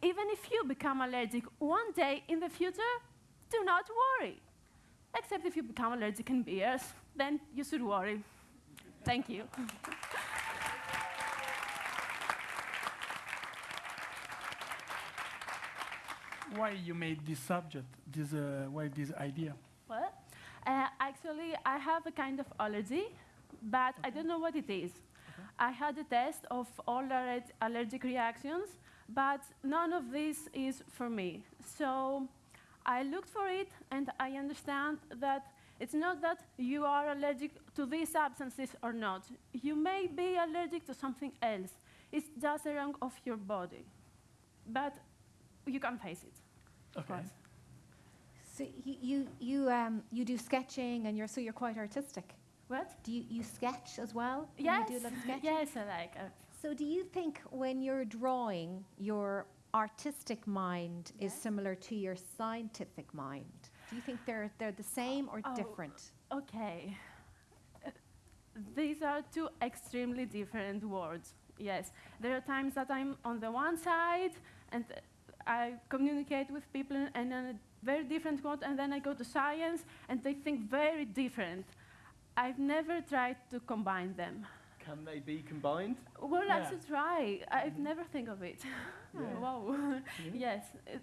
even if you become allergic one day in the future, do not worry. Except if you become allergic in beers, then you should worry. Thank you. Why you made this subject? This uh, why this idea? Well, uh, actually, I have a kind of allergy, but I don't know what it is. I had a test of all aller- allergic reactions, but none of this is for me. So I looked for it, and I understand that it's not that you are allergic to these substances or not. You may be allergic to something else. It's just a wrong of your body. But you can face it. Of Okay. course. So you, you, you, um, you do sketching and you're, so you're quite artistic. What? Do you, you sketch as well? Yes. You do a lot of sketching? Yes, I like it. So do you think when you're drawing, your artistic mind is similar to your scientific mind? Do you think they're, they're the same or Oh. different? Okay. Uh, These are two extremely different words. Yes, there are times that I'm on the one side and uh, I communicate with people in a very different mode, and then I go to science and they think very different. I've never tried to combine them. Can they be combined? Well, I should try. I've mm-hmm. never think of it. [LAUGHS] Yeah. Oh, wow. Mm-hmm. yes, it,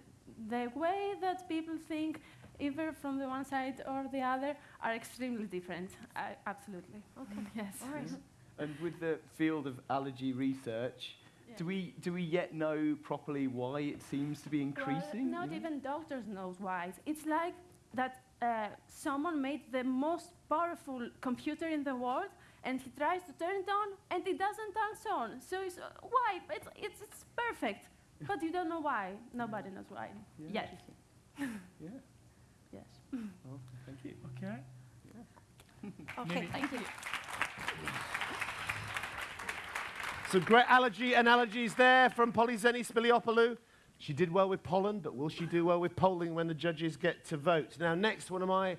the way that people think, either from the one side or the other, are extremely different. I, absolutely. Okay. Yes. All right. Mm-hmm. And with the field of allergy research, do we do we yet know properly why it seems to be increasing? Well, not Yeah. even doctors knows why. It's like that uh, someone made the most powerful computer in the world, and he tries to turn it on, and it doesn't turn on. So it's uh, why? It's, it's it's perfect, but you don't know why. [LAUGHS] Nobody knows why. Yeah, Yet. yeah. [LAUGHS] Yes. Well, thank you. Okay. Okay. Maybe- Thank you. Some great allergy analogies there from Polizeni Spiliopoulou. She did well with pollen, but will she do well with polling when the judges get to vote? Now, next, one of my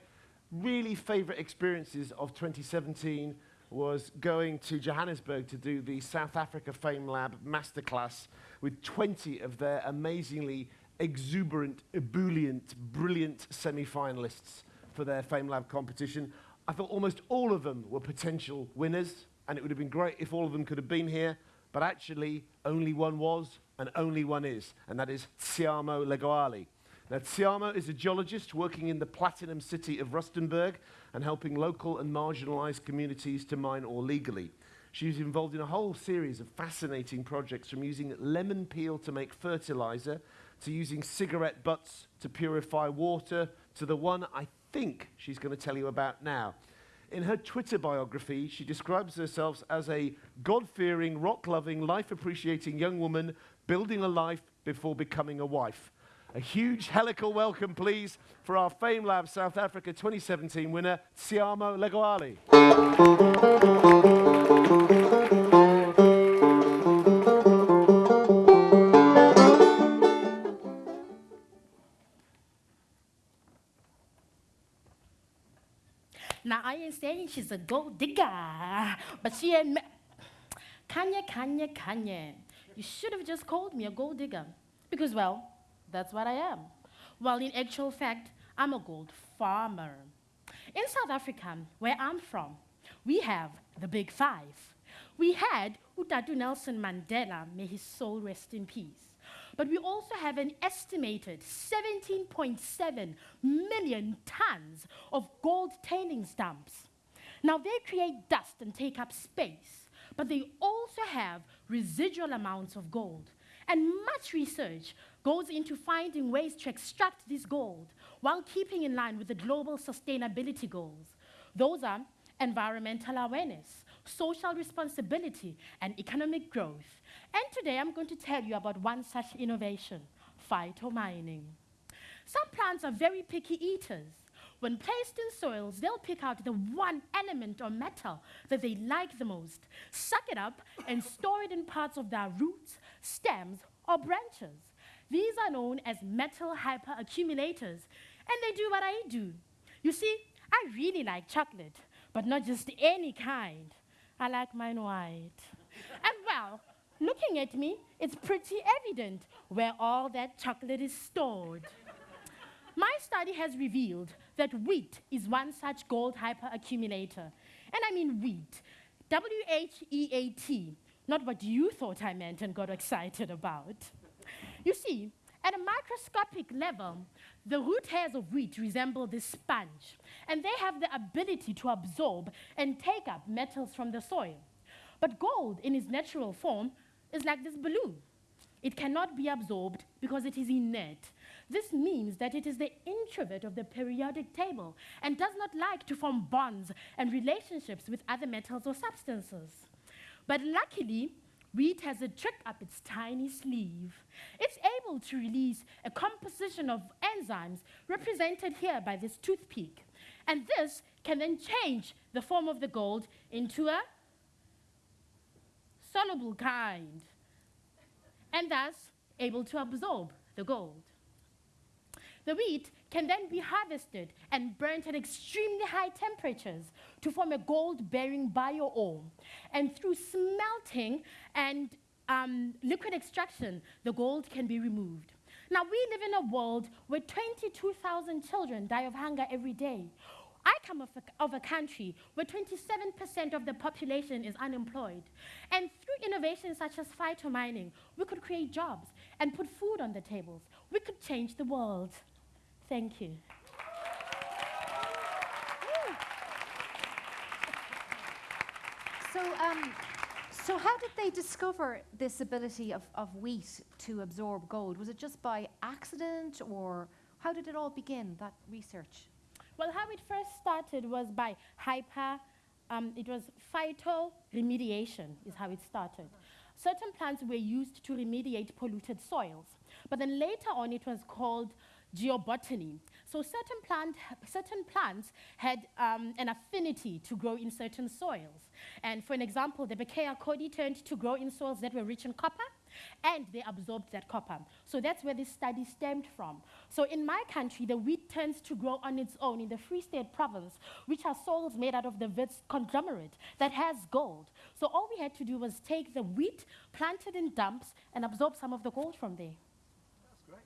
really favourite experiences of 2017 was going to Johannesburg to do the South Africa FameLab masterclass with 20 of their amazingly exuberant, ebullient, brilliant semi-finalists for their FameLab competition. I thought almost all of them were potential winners, and it would have been great if all of them could have been here, but actually only one was and only one is, and that is Tshiamo Legoale. Now, Tshiamo is a geologist working in the platinum city of Rustenburg and helping local and marginalized communities to mine ore legally. She was involved in a whole series of fascinating projects from using lemon peel to make fertilizer, to using cigarette butts to purify water, to the one I think she's going to tell you about now. In her Twitter biography, she describes herself as a God fearing, rock loving, life appreciating young woman building a life before becoming a wife. A huge helical welcome, please, for our FameLab South Africa 2017 winner, Tshiamo Legoale. Now, I ain't saying she's a gold digger, but she ain't. Kanye, Kanye, Kanye. You should have just called me a gold digger. Because, well, that's what I am. Well, in actual fact, I'm a gold farmer. In South Africa, where I'm from, we have the big five. We had Utatu Nelson Mandela, may his soul rest in peace. But we also have an estimated 17.7 million tons of gold tailings dumps. Now, they create dust and take up space, but they also have residual amounts of gold. And much research goes into finding ways to extract this gold while keeping in line with the global sustainability goals. Those are environmental awareness, social responsibility, and economic growth. And today I'm going to tell you about one such innovation, phytomining. Some plants are very picky eaters. When placed in soils, they'll pick out the one element or metal that they like the most, suck it up, and store it in parts of their roots, stems, or branches. These are known as metal hyperaccumulators, and they do what I do. You see, I really like chocolate, but not just any kind. I like mine white. and well, looking at me, it's pretty evident where all that chocolate is stored. My study has revealed that wheat is one such gold hyperaccumulator. And I mean wheat. W H E A T. Not what you thought I meant and got excited about. You see, at a microscopic level, the root hairs of wheat resemble this sponge, and they have the ability to absorb and take up metals from the soil. But gold, in its natural form, is like this balloon. It cannot be absorbed because it is inert. This means that it is the introvert of the periodic table and does not like to form bonds and relationships with other metals or substances. But luckily, wheat has a trick up its tiny sleeve. It's able to release a composition of enzymes represented here by this toothpick. And this can then change the form of the gold into a soluble kind, and thus able to absorb the gold. The wheat can then be harvested and burnt at extremely high temperatures to form a gold-bearing bio-ore. And through smelting and um, liquid extraction, the gold can be removed. Now, we live in a world where 22,000 children die of hunger every day. I come of a, of a country where 27% of the population is unemployed. And through innovations such as phytomining, we could create jobs and put food on the tables. We could change the world. Thank you. So, um, So how did they discover this ability of, of wheat to absorb gold? Was it just by accident or how did it all begin, that research? Well, how it first started was by hyper, um, it was phytoremediation is how it started. Certain plants were used to remediate polluted soils. But then later on, it was called geobotany. So certain, plant, certain plants had um, an affinity to grow in certain soils. And for an example, the Berkshire codee turned to grow in soils that were rich in copper, and they absorbed that copper. So that's where this study stemmed from. So in my country, the wheat tends to grow on its own in the Free State province, which are soils made out of the Wits conglomerate that has gold. So all we had to do was take the wheat, plant it in dumps, and absorb some of the gold from there. That's great.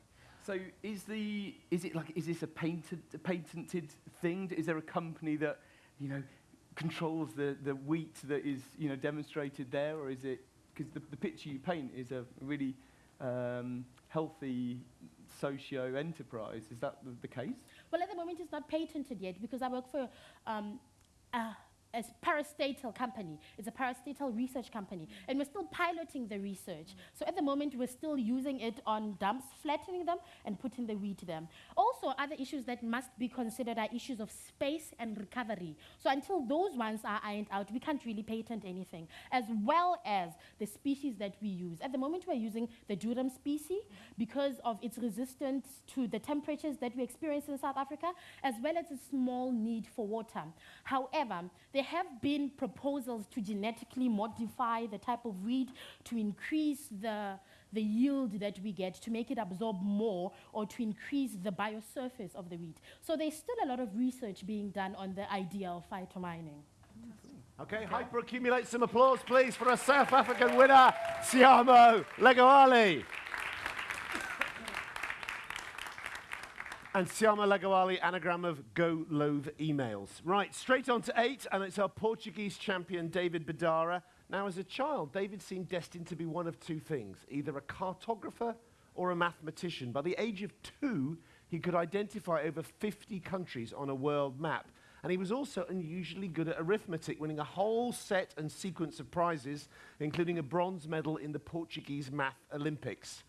So is the is it like is this a patented a patented thing? Is there a company that you know controls the the wheat that is you know demonstrated there, or is it because the, the picture you paint is a really um, healthy socio enterprise? Is that the, the, case? Well, at the moment, it's not patented yet because I work for. Um, uh, a parastatal company. It's a parastatal research company. And we're still piloting the research. So at the moment, we're still using it on dumps, flattening them, and putting the weed wheat them. Also, other issues that must be considered are issues of space and recovery. So until those ones are ironed out, we can't really patent anything, as well as the species that we use. At the moment, we're using the Durum species because of its resistance to the temperatures that we experience in South Africa, as well as a small need for water. However, there have been proposals to genetically modify the type of wheat to increase the, the yield that we get, to make it absorb more, or to increase the biosurface of the wheat. So there's still a lot of research being done on the idea of phytomining. Okay, hyperaccumulate some applause, please, for a South African winner, Tshiamo Legoale. And Tshiamo Legoale, anagram of Go Loathe emails. Right, straight on to eight, and it's our Portuguese champion, David Bedara. Now, as a child, David seemed destined to be one of two things either a cartographer or a mathematician. By the age of two, he could identify over 50 countries on a world map. And he was also unusually good at arithmetic, winning a whole set and sequence of prizes, including a bronze medal in the Portuguese Math Olympics.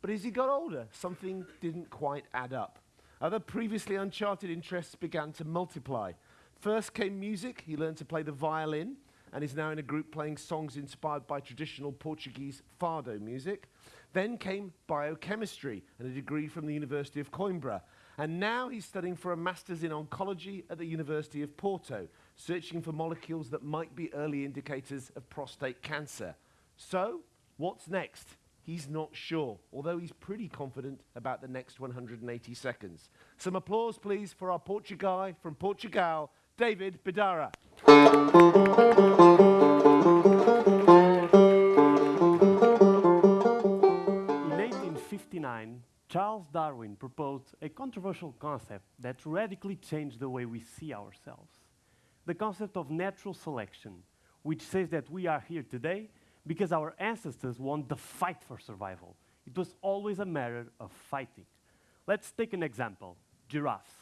But as he got older, something didn't quite add up. Other previously uncharted interests began to multiply. First came music. He learned to play the violin and is now in a group playing songs inspired by traditional Portuguese fado music. Then came biochemistry and a degree from the University of Coimbra. And now he's studying for a master's in oncology at the University of Porto, searching for molecules that might be early indicators of prostate cancer. So, what's next? He's not sure, although he's pretty confident about the next 180 seconds. Some applause, please, for our Portuguese from Portugal, David Bedara. In 1859, Charles Darwin proposed a controversial concept that radically changed the way we see ourselves. The concept of natural selection, which says that we are here today because our ancestors won the fight for survival. It was always a matter of fighting. Let's take an example giraffes.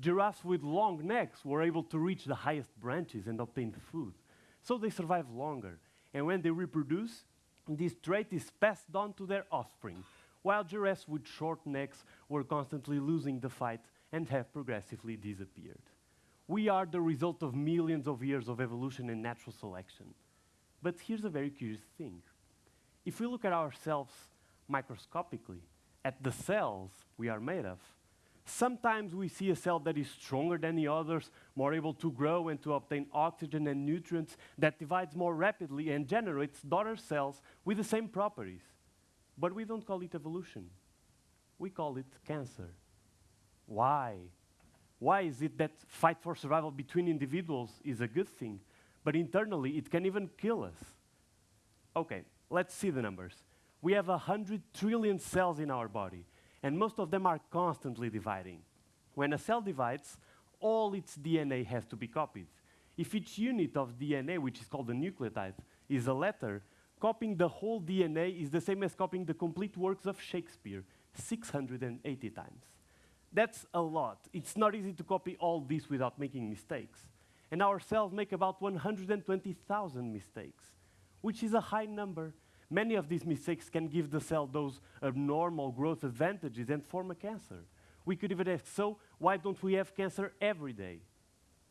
Giraffes with long necks were able to reach the highest branches and obtain food, so they survive longer. And when they reproduce, this trait is passed on to their offspring, while giraffes with short necks were constantly losing the fight and have progressively disappeared. We are the result of millions of years of evolution and natural selection. But here's a very curious thing. If we look at ourselves microscopically, at the cells we are made of, sometimes we see a cell that is stronger than the others, more able to grow and to obtain oxygen and nutrients, that divides more rapidly and generates daughter cells with the same properties. But we don't call it evolution. We call it cancer. Why? Why is it that fight for survival between individuals is a good thing, but internally it can even kill us. Okay, let's see the numbers. We have 100 trillion cells in our body, and most of them are constantly dividing. When a cell divides, all its DNA has to be copied. If each unit of DNA, which is called a nucleotide, is a letter, copying the whole DNA is the same as copying the complete works of Shakespeare 680 times. That's a lot. It's not easy to copy all this without making mistakes and our cells make about 120,000 mistakes. which is a high number. Many of these mistakes can give the cell those abnormal growth advantages and form a cancer. We could even ask, so why don't we have cancer every day?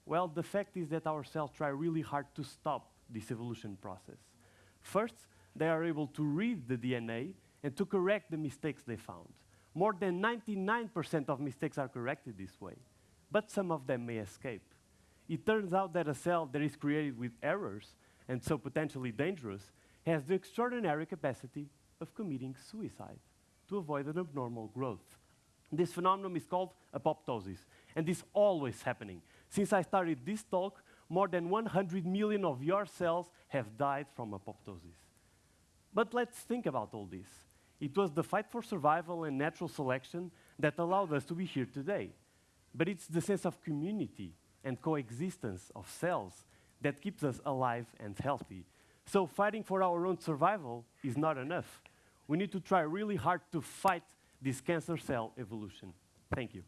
Well, the fact is that our cells try really hard to stop this evolution process. First, they are able to read the DNA and to correct the mistakes they found. More than 99% of mistakes are corrected this way, but some of them may escape. It turns out that a cell that is created with errors, and so potentially dangerous, has the extraordinary capacity of committing suicide to avoid an abnormal growth. This phenomenon is called apoptosis, and is always happening. Since I started this talk, more than 100 million of your cells have died from apoptosis. But let's think about all this. It was the fight for survival and natural selection that allowed us to be here today. But it's the sense of community and coexistence of cells that keeps us alive and healthy. So fighting for our own survival is not enough. We need to try really hard to fight this cancer cell evolution. Thank you.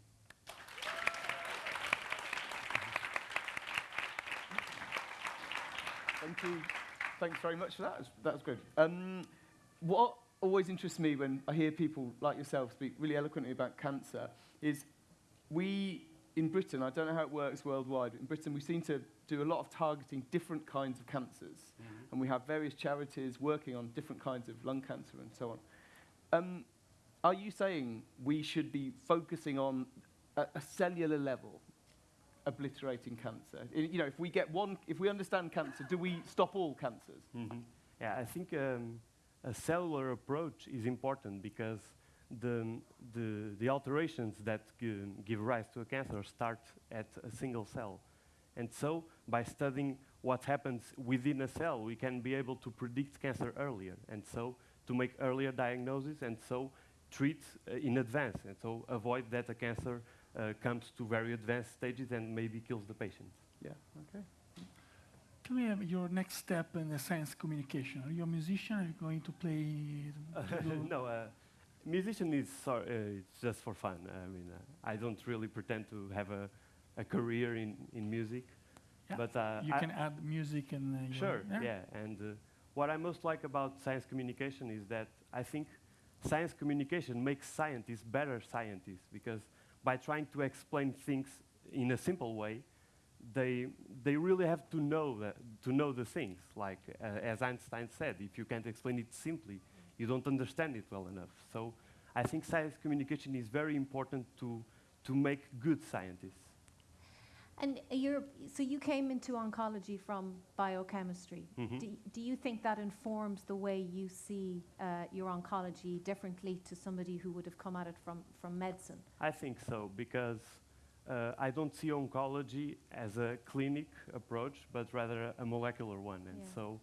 Thank you. Thanks very much for that. That was good. Um, what always interests me when I hear people like yourself speak really eloquently about cancer is we in Britain, I don't know how it works worldwide, but in Britain we seem to do a lot of targeting different kinds of cancers. Mm -hmm. And we have various charities working on different kinds of lung cancer and so on. Um, are you saying we should be focusing on a, a cellular level obliterating cancer? you know, if we get one, if we understand cancer, do we stop all cancers? Mm -hmm. Yeah, I think um, a cellular approach is important because the, the, the alterations that give rise to a cancer start at a single cell. And so, by studying what happens within a cell, we can be able to predict cancer earlier, and so to make earlier diagnosis, and so treat uh, in advance, and so avoid that a cancer uh, comes to very advanced stages and maybe kills the patient. Yeah, okay. Tell me um, your next step in the science communication. Are you a musician? Are you going to play? [LAUGHS] no, uh, musician is uh, it's just for fun. I mean, uh, I don't really pretend to have a, a career in, in music. Yeah. But uh, you I can add music and uh, sure, yeah. yeah. And uh, what I most like about science communication is that I think science communication makes scientists better scientists because by trying to explain things in a simple way, they, they really have to know, the, to know the things. Like, uh, as Einstein said, if you can't explain it simply, you don't understand it well enough. So I think science communication is very important to, to make good scientists. And you're, so you came into oncology from biochemistry. Mm -hmm. do, do, you think that informs the way you see uh, your oncology differently to somebody who would have come at it from, from medicine? I think so, because uh, I don't see oncology as a clinic approach, but rather a molecular one. And yeah. so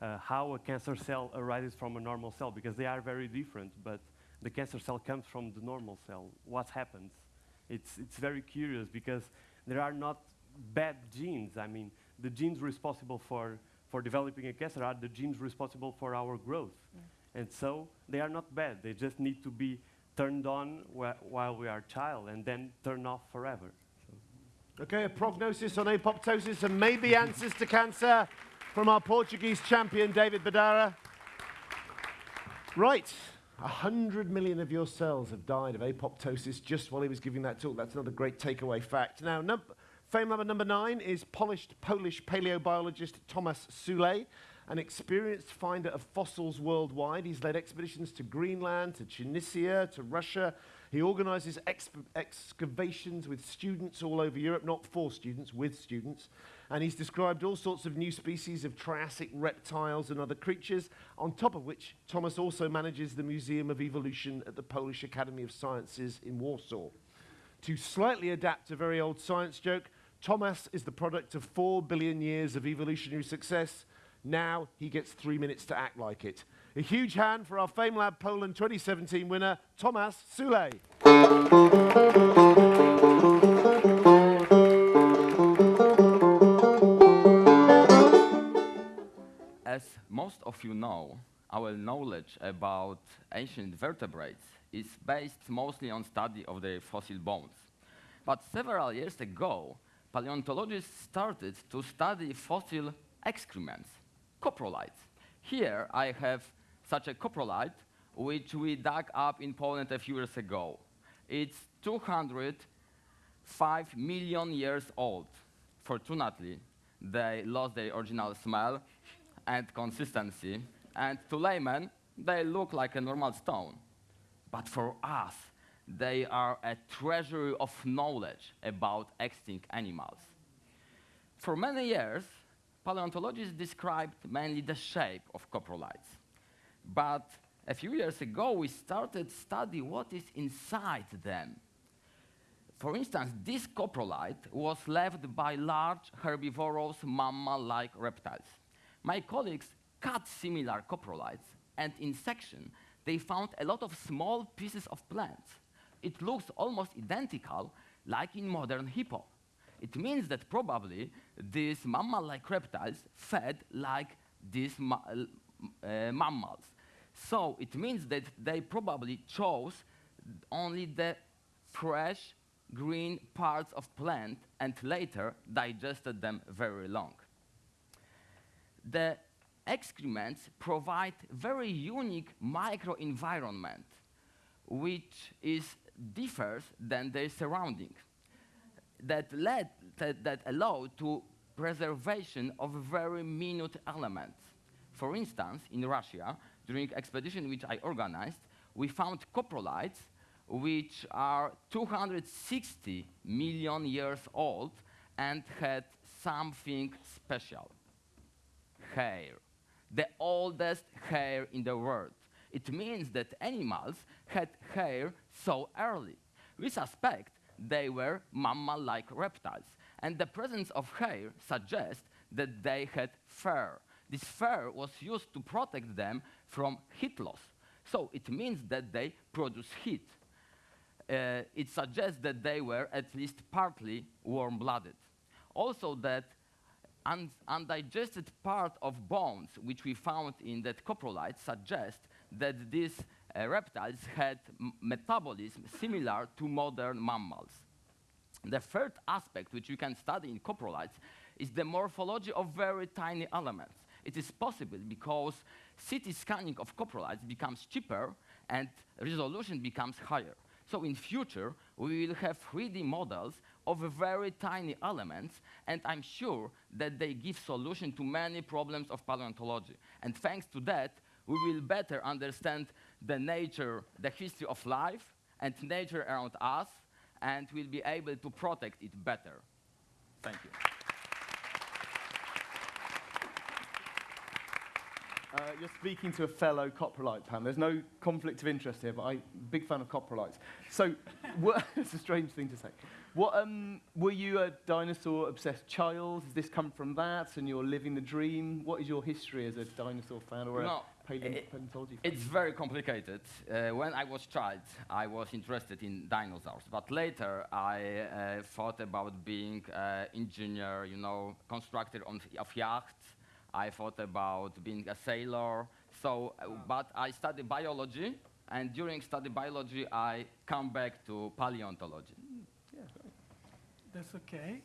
uh, how a cancer cell arises from a normal cell, because they are very different, but the cancer cell comes from the normal cell. What happens? It's, it's very curious because there are not bad genes. I mean, the genes responsible for, for developing a cancer are the genes responsible for our growth. Yeah. And so they are not bad. They just need to be turned on wh while we are a child and then turned off forever. So. Okay, a prognosis on apoptosis and maybe [LAUGHS] answers to cancer from our Portuguese champion, David Badara. Right. A hundred million of your cells have died of apoptosis just while he was giving that talk. That's another great takeaway fact. Now, num fame number number nine is polished Polish paleobiologist Thomas Sulej, an experienced finder of fossils worldwide. He's led expeditions to Greenland, to Tunisia, to Russia. He organizes excavations with students all over Europe, not for students, with students and he's described all sorts of new species of Triassic reptiles and other creatures, on top of which Thomas also manages the Museum of Evolution at the Polish Academy of Sciences in Warsaw. To slightly adapt a very old science joke, Thomas is the product of four billion years of evolutionary success. Now he gets three minutes to act like it. A huge hand for our FameLab Poland 2017 winner, Thomas Sulej. Most of you know, our knowledge about ancient vertebrates is based mostly on study of their fossil bones. But several years ago, paleontologists started to study fossil excrements, coprolites, Here I have such a coprolite, which we dug up in Poland a few years ago. It's 205 million years old. Fortunately, they lost their original smell and consistency, and to laymen, they look like a normal stone. But for us, they are a treasury of knowledge about extinct animals. For many years, paleontologists described mainly the shape of coprolites. But a few years ago, we started study what is inside them. For instance, this coprolite was left by large herbivorous mammal-like reptiles. My colleagues cut similar coprolites, and in section, they found a lot of small pieces of plants. It looks almost identical, like in modern hippo. It means that probably these mammal-like reptiles fed like these ma uh, mammals. So it means that they probably chose only the fresh green parts of plant and later digested them very long. The excrements provide very unique microenvironment which is differs than their surrounding that led that, that allow to preservation of very minute elements. For instance, in Russia, during expedition which I organized, we found coprolites which are 260 million years old and had something special. Hair. The oldest hair in the world. It means that animals had hair so early. We suspect they were mammal-like reptiles. And the presence of hair suggests that they had fur. This fur was used to protect them from heat loss. So it means that they produce heat. Uh, it suggests that they were at least partly warm-blooded. Also that un undigested part of bones, which we found in that coprolite, suggests that these uh, reptiles had metabolism similar to modern mammals. The third aspect, which you can study in coprolites, is the morphology of very tiny elements. It is possible because CT scanning of coprolites becomes cheaper and resolution becomes higher. So in future, we will have 3D models of very tiny elements, and I'm sure that they give solution to many problems of paleontology. And thanks to that, we will better understand the nature, the history of life, and nature around us, and we'll be able to protect it better. Thank you. Uh, you're speaking to a fellow coprolite, Pam. There's no conflict of interest here, but I'm a big fan of coprolites. So, [LAUGHS] [LAUGHS] it's a strange thing to say. What, um, were you a dinosaur-obsessed child? Has this come from that, and you're living the dream? What is your history as a dinosaur fan or no, a paleontology fan? It's very complicated. Uh, when I was child, I was interested in dinosaurs, but later I uh, thought about being an engineer, you know, constructor on, of yachts, I thought about being a sailor. So, uh, but I studied biology, and during study biology, I come back to paleontology. That's okay.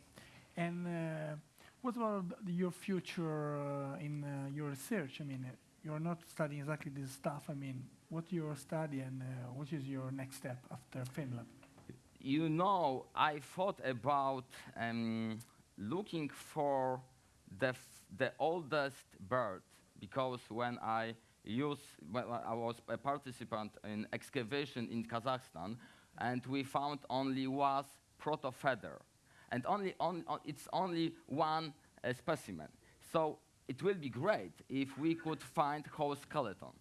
And uh, what about your future uh, in uh, your research? I mean, uh, you're not studying exactly this stuff. I mean, what your study and uh, what is your next step after FameLab? You know, I thought about um, looking for the, the oldest bird because when I used, when I was a participant in excavation in Kazakhstan, and we found only was protofeather, and only on, on, it's only one uh, specimen. So it will be great if we could find whole skeleton.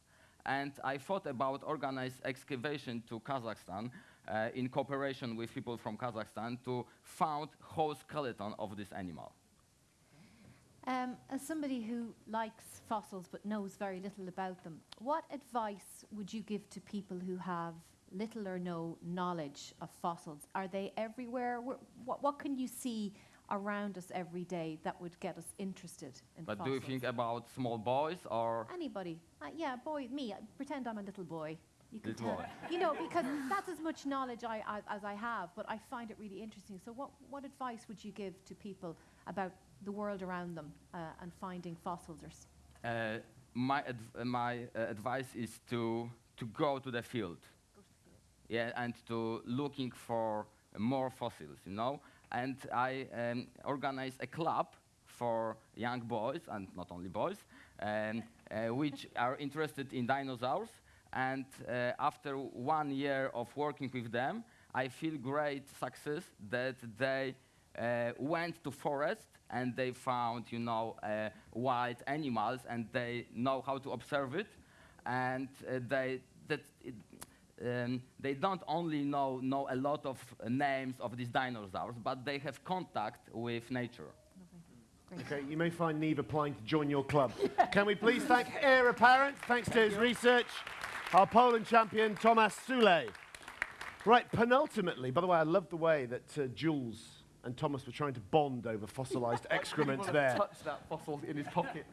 And I thought about organized excavation to Kazakhstan uh, in cooperation with people from Kazakhstan to find whole skeleton of this animal. Um, as somebody who likes fossils but knows very little about them, what advice would you give to people who have little or no knowledge of fossils? Are they everywhere? what, what can you see around us every day that would get us interested in but fossils? do you think about small boys or? Anybody. Uh, yeah, boy, me. I pretend I'm a little boy. You can Little boy. You know, because that's as much knowledge I, I, as I have, but I find it really interesting. So what, what advice would you give to people about the world around them uh, and finding fossils? Or Uh, my, adv- my uh, advice is to, to go to the field. Yeah, and to looking for more fossils, you know. And I um, organized a club for young boys, and not only boys, um, uh, which [LAUGHS] are interested in dinosaurs. And uh, after one year of working with them, I feel great success that they uh, went to forest and they found, you know, uh, wild animals and they know how to observe it. And uh, they, that it, um, they don't only know, know a lot of uh, names of these dinosaurs, but they have contact with nature. Okay, you may find Neve applying to join your club. Can we please thank [LAUGHS] Heir Apparent, thanks to his research, our Poland champion, Tomasz Sule. Right, penultimately, by the way, I love the way that uh, Jules and Thomas were trying to bond over fossilized [LAUGHS] excrement there. Touch that fossil in his pocket.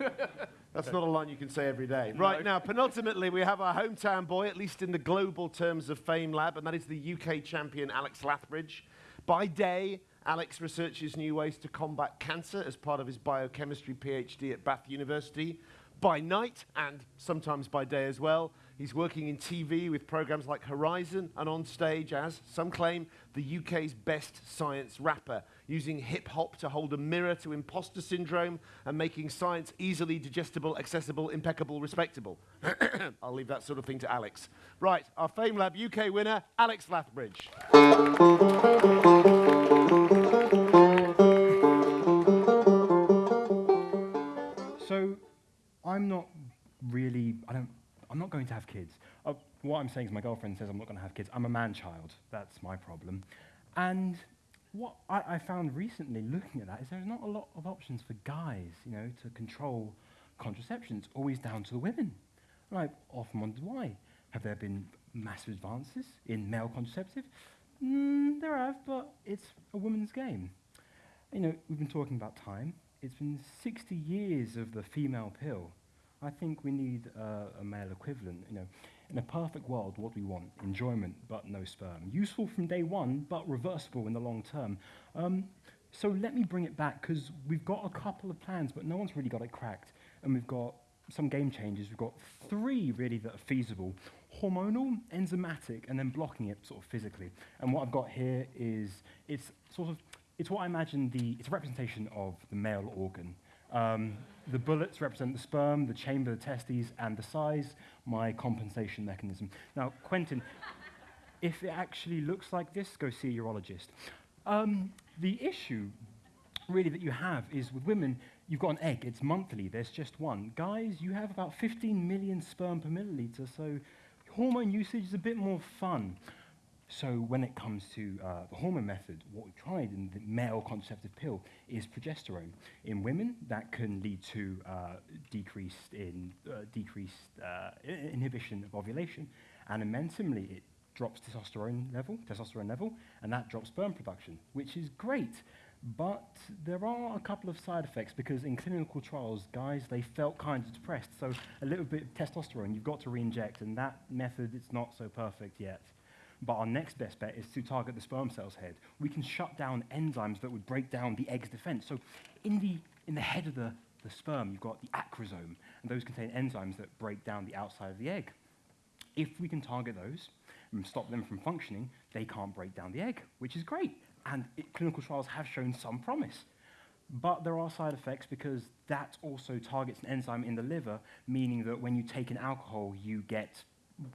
[LAUGHS] That's not a line you can say every day. Right now, penultimately, we have our hometown boy, at least in the global terms of FameLab, and that is the UK champion Alex Lathbridge. By day, Alex researches new ways to combat cancer as part of his biochemistry PhD at Bath University. By night, and sometimes by day as well, he's working in TV with programs like Horizon and on stage as, some claim, the UK's best science rapper, using hip hop to hold a mirror to imposter syndrome and making science easily digestible, accessible, impeccable, respectable. [COUGHS] I'll leave that sort of thing to Alex. Right, our FameLab UK winner, Alex Lathbridge. So, I'm not really. I don't. I'm not going to have kids. Uh, what I'm saying is, my girlfriend says I'm not going to have kids. I'm a man-child. That's my problem. And what I, I found recently, looking at that, is there's not a lot of options for guys, you know, to control contraception. It's always down to the women. And I often wondered why. Have there been massive advances in male contraceptive? Mm, there have, but it's a woman's game. You know, we've been talking about time. It's been 60 years of the female pill. I think we need uh, a male equivalent. You know, in a perfect world, what we want: enjoyment, but no sperm. Useful from day one, but reversible in the long term. Um, so let me bring it back because we've got a couple of plans, but no one's really got it cracked. And we've got some game changes. We've got three really that are feasible: hormonal, enzymatic, and then blocking it sort of physically. And what I've got here is it's sort of it's what I imagine the it's a representation of the male organ. Um, the bullets represent the sperm, the chamber, the testes, and the size, my compensation mechanism. Now, Quentin, if it actually looks like this, go see a urologist. Um, the issue really that you have is with women, you've got an egg, it's monthly, there's just one. Guys, you have about 15 million sperm per milliliter, so hormone usage is a bit more fun. So when it comes to uh, the hormone method, what we tried in the male contraceptive pill is progesterone. In women, that can lead to uh, decreased in uh, decreased uh, inhibition of ovulation, and in men, similarly, it drops testosterone level, testosterone level, and that drops sperm production, which is great. But there are a couple of side effects because in clinical trials, guys, they felt kind of depressed. So a little bit of testosterone, you've got to re-inject, and that method is not so perfect yet. But our next best bet is to target the sperm cell's head. We can shut down enzymes that would break down the egg's defense. So in the, in the head of the, the sperm, you've got the acrosome, and those contain enzymes that break down the outside of the egg. If we can target those and stop them from functioning, they can't break down the egg, which is great. And it, clinical trials have shown some promise. But there are side effects because that also targets an enzyme in the liver, meaning that when you take in alcohol, you get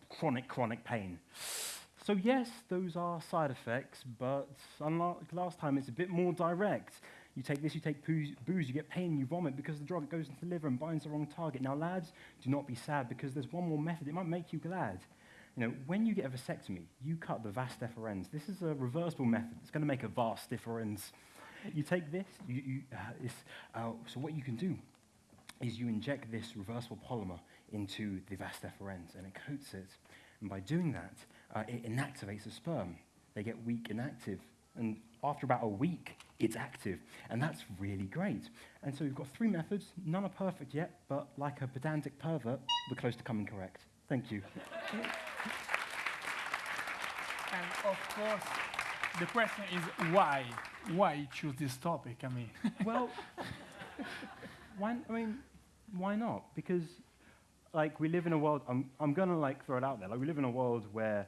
chronic, chronic pain. So yes, those are side effects, but unlike last time, it's a bit more direct. You take this, you take booze, you get pain, you vomit because the drug goes into the liver and binds the wrong target. Now, lads, do not be sad because there's one more method. It might make you glad. You know, when you get a vasectomy, you cut the vas deferens. This is a reversible method. It's going to make a vas deferens. You take this, you, you, uh, uh, so what you can do is you inject this reversible polymer into the vas deferens and it coats it. And by doing that, uh, it inactivates the sperm. They get weak inactive. And after about a week, it's active. And that's really great. And so we've got three methods. None are perfect yet, but like a pedantic pervert, we're close to coming correct. Thank you. And of course, the question is why? Why choose this topic? I mean, [LAUGHS] well, one, I mean, why not? Because like we live in a world. I'm I'm gonna like throw it out there. Like we live in a world where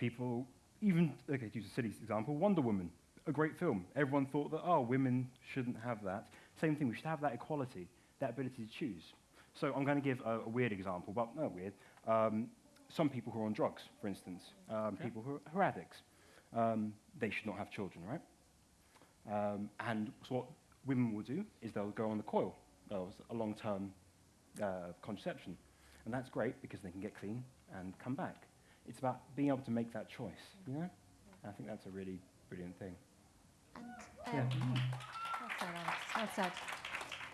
people even okay to use a silly example, Wonder Woman, a great film. Everyone thought that oh women shouldn't have that. Same thing. We should have that equality, that ability to choose. So I'm going to give a, a weird example, but not weird. Um, some people who are on drugs, for instance, um, Okay. people who are, who are addicts, um, they should not have children, right? Um, and so what women will do is they'll go on the coil, uh, a long-term uh, contraception. And that's great because they can get clean and come back. It's about being able to make that choice, you know? I think that's a really brilliant thing. Yeah. Well said, Alex. Well said.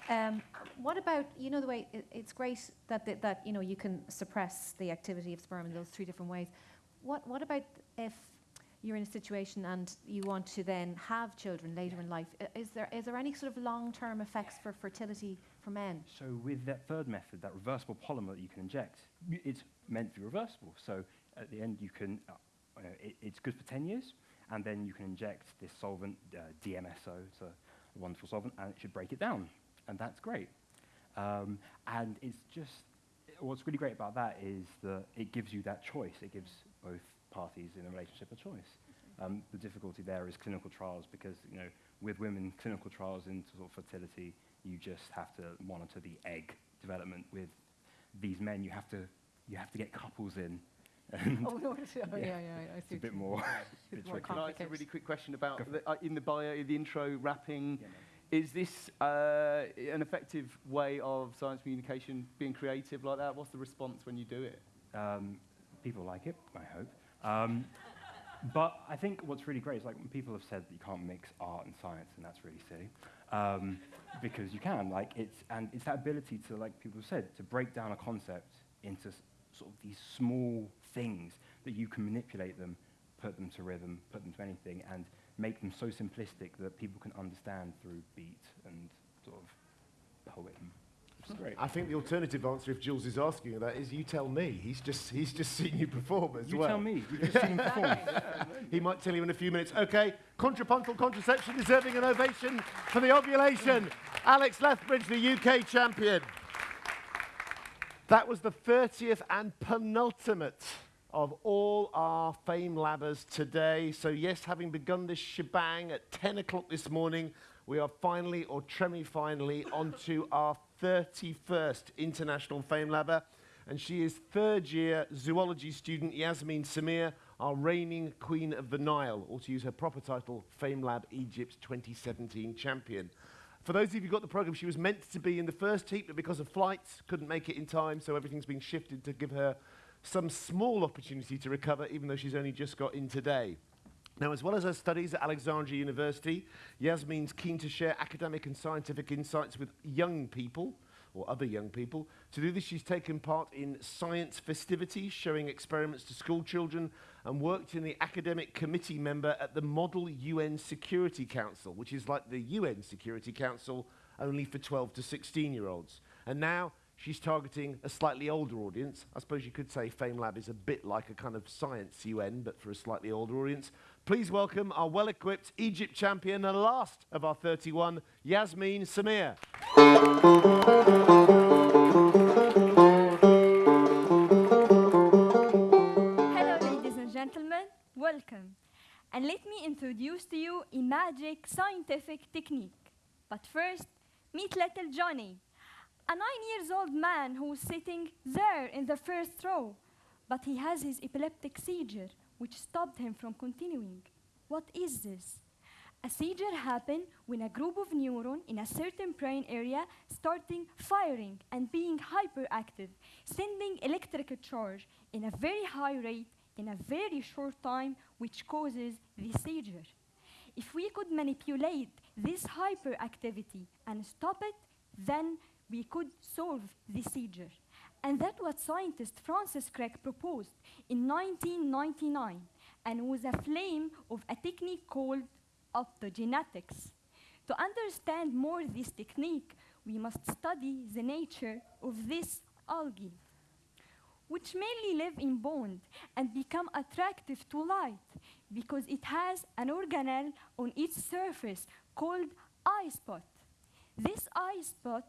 Um, what about you know the way it, it's great that the, that you know you can suppress the activity of sperm in those three different ways. What what about if you're in a situation and you want to then have children later in life? I- Is there is there any sort of long term effects for fertility for men? So with that third method, that reversible polymer that you can inject, it's meant to be reversible. So at the end, you can, uh, uh, it, it's good for 10 years, and then you can inject this solvent, uh, DMSO, it's a wonderful solvent, and it should break it down, and that's great. Um, and it's just, what's really great about that is that it gives you that choice. It gives both parties in a relationship a choice. Um, the difficulty there is clinical trials because, you know, with women, clinical trials into sort of fertility, you just have to monitor the egg development. With these men, you have to, you have to get couples in. And Oh, no, it's- oh, yeah, yeah, I It's a bit more, mean. [LAUGHS] bit more. Can I ask a really quick question about the, uh, in the bio, the intro rapping? is this uh, an effective way of science communication being creative like that? What's the response when you do it? Um, people like it, I hope. Um, but I think what's really great is like when people have said that you can't mix art and science, and that's really silly, um, because you can. Like it's and it's that ability to, like people have said, to break down a concept into s- sort of these small things that you can manipulate them, put them to rhythm, put them to anything, and make them so simplistic that people can understand through beat and sort of poem. Which is great. I think the alternative answer, if Jules is asking you that, is you tell me. He's just he's just seen you perform as You well. tell me. You've just [LAUGHS] seen him perform. he might tell you in a few minutes. Okay, contrapuntal contraception deserving an ovation for the ovulation. Alex Lathbridge, the UK champion. That was the 30th and penultimate of all our Fame Labbers today. So, yes, having begun this shebang at 10 o'clock this morning, we are finally, or tremi finally, onto our 31st International Fame Labber. And she is third year zoology student Yasmin Samir, our reigning Queen of the Nile, or to use her proper title, FameLab Egypt's 2017 champion. For those of you who got the program, she was meant to be in the first heat, but because of flights, couldn't make it in time, so everything's been shifted to give her some small opportunity to recover, even though she's only just got in today. Now, as well as her studies at Alexandria University, Yasmin's keen to share academic and scientific insights with young people, or other young people. To do this, she's taken part in science festivities, showing experiments to school children, and worked in the academic committee member at the Model UN Security Council, which is like the UN Security Council, only for 12 to 16 year olds. And now she's targeting a slightly older audience. I suppose you could say FameLab is a bit like a kind of science UN, but for a slightly older audience. Please welcome our well equipped Egypt champion and last of our 31, Yasmin Samir. Welcome. And let me introduce to you a magic scientific technique. But first, meet little Johnny, a nine years old man who's sitting there in the first row. But he has his epileptic seizure, which stopped him from continuing. What is this? A seizure happens when a group of neurons in a certain brain area starting firing and being hyperactive, sending electrical charge in a very high rate in a very short time, which causes the seizure. If we could manipulate this hyperactivity and stop it, then we could solve the seizure. And that's what scientist Francis Crick proposed in 1999 and was a flame of a technique called optogenetics. To understand more this technique, we must study the nature of this algae, which mainly live in bond and become attractive to light because it has an organelle on its surface called eye spot. This eye spot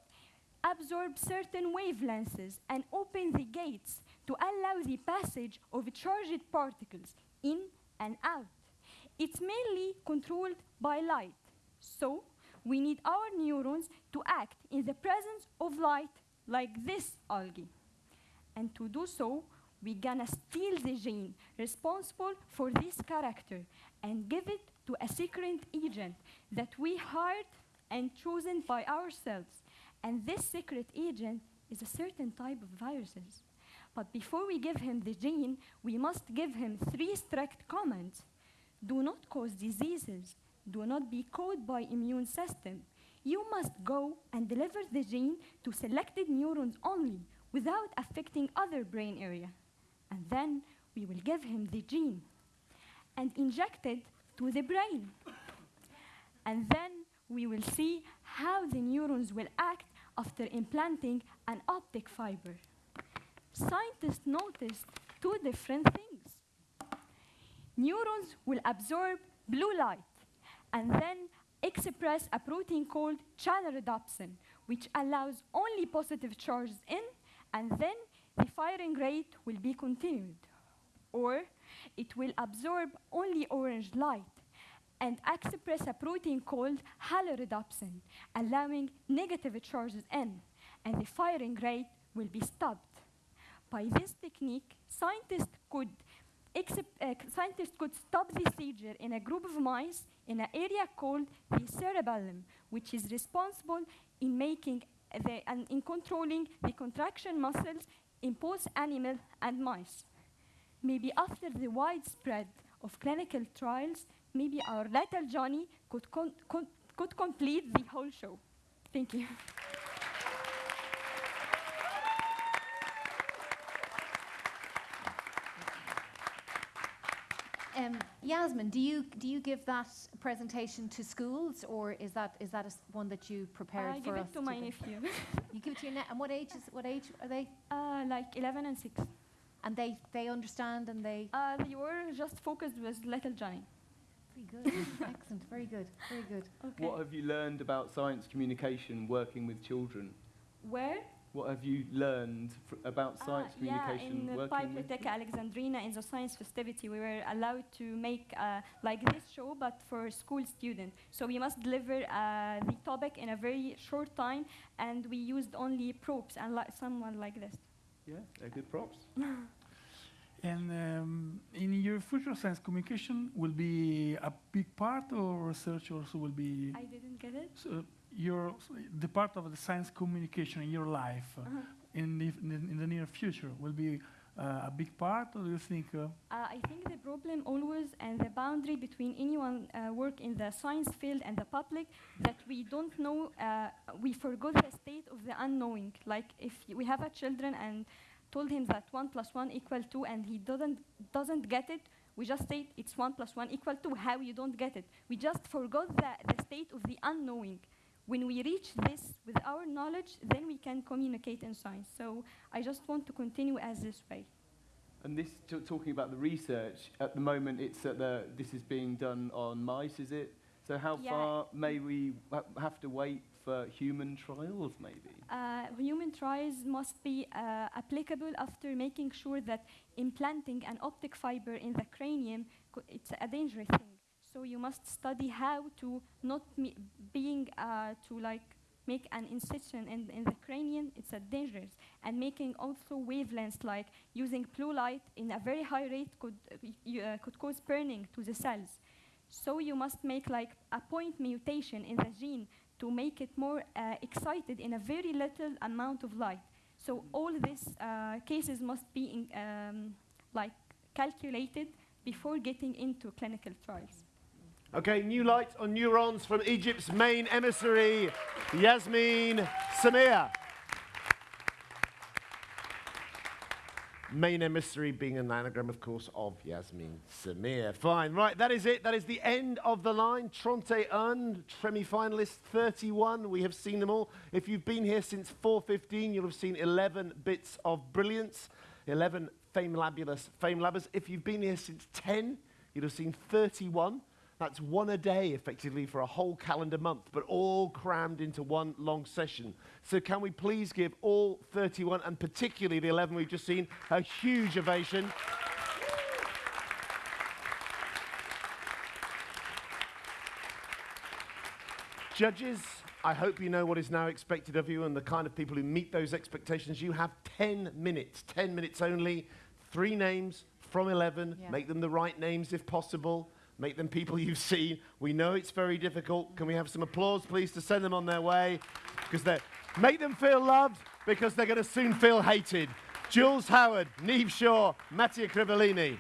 absorb certain wavelengths and open the gates to allow the passage of charged particles in and out. It's mainly controlled by light. So we need our neurons to act in the presence of light like this algae. And to do so, we're gonna steal the gene responsible for this character and give it to a secret agent that we hired and chosen by ourselves. And this secret agent is a certain type of viruses. But before we give him the gene, we must give him three strict commands. Do not cause diseases. Do not be caught by immune system. You must go and deliver the gene to selected neurons only without affecting other brain area. And then we will give him the gene and inject it to the brain. And then we will see how the neurons will act after implanting an optic fiber. Scientists noticed two different things. Neurons will absorb blue light and then express a protein called channel rhodopsin, which allows only positive charges in, and then the firing rate will be continued. Or it will absorb only orange light and express a protein called halorhodopsin, allowing negative charges in, and the firing rate will be stopped. By this technique, scientists could, uh, scientists could stop the seizure in a group of mice in an area called the cerebellum, which is responsible in making Eh, the, and in controlling the contraction muscles in both animal and mice. Maybe after the widespread of clinical trials, maybe our little Johnny could, con- con- could complete the whole show. Thank you. Um, Yasmin, do you do you give that presentation to schools, or is that is that a s one that you prepared I for give us it to my nephew. [LAUGHS] you give it to your ne- and what age is what age are they? Uh, like 11 and 6. And they they understand and they. Uh, they were just focused with little Johnny. Very good, [LAUGHS] excellent, very good, very good. Okay. What have you learned about science communication working with children? Where? What have you learned fr- about science Ah, yeah, communication in the working with? Biblioteca Alexandrina in the science festivity, we were allowed to make uh, like this show, but for school students. So we must deliver uh, the topic in a very short time, and we used only props and li- someone like this. Yeah, they're good props. [LAUGHS] And um, in your future science communication will be a big part or research also will be I didn't get it. so your the part of the science communication in your life uh, Uh-huh. in, the, in, the, in the near future will be uh, a big part or do you think uh, Uh, I think the problem always and the boundary between anyone uh, work in the science field and the public that we don't know, uh, we forgot the state of the unknowing. Like if we have a children and told him that one plus one equal two and he doesn't doesn't get it, we just say it's one plus one equal two. How you don't get it? We just forgot the, the state of the unknowing. When we reach this with our knowledge, then we can communicate in science. So I just want to continue as this way. And this, t- talking about the research, at the moment it's at the, this is being done on mice, is it? So how Yeah. far may we ha- have to wait for human trials, maybe? Uh, human trials must be uh, applicable after making sure that implanting an optic fiber in the cranium it's a dangerous thing. So you must study how to not being uh, to like make an incision in, in the cranium. It's a dangerous and making also wavelengths like using blue light in a very high rate could uh, uh, could cause burning to the cells. So you must make like a point mutation in the gene to make it more uh, excited in a very little amount of light. So all these uh, cases must be in, um, like calculated before getting into clinical trials. Okay, new light on neurons from Egypt's main emissary, Yasmin Samir. Main emissary being an anagram, of course, of Yasmin Samir. Fine, right, that is it. That is the end of the line. Tronte Un, semi-finalist 31. We have seen them all. If you've been here since 4.15, you'll have seen 11 bits of brilliance, 11 Famelabulous Fame Labbers. If you've been here since 10, you'll have seen 31 That's one a day, effectively, for a whole calendar month, but all crammed into one long session. So, can we please give all 31, and particularly the 11 we've just seen, a huge ovation? Judges, I hope you know what is now expected of you and the kind of people who meet those expectations. You have 10 minutes, 10 minutes only, three names from 11. Yeah. Make them the right names if possible. Make them people [LAUGHS] you've seen. We know it's very difficult. Can we have some applause, please, to send them on their way? Because they make them feel loved because they're going to soon feel hated. Jules Howard, Neve Shaw, Mattia Crivellini.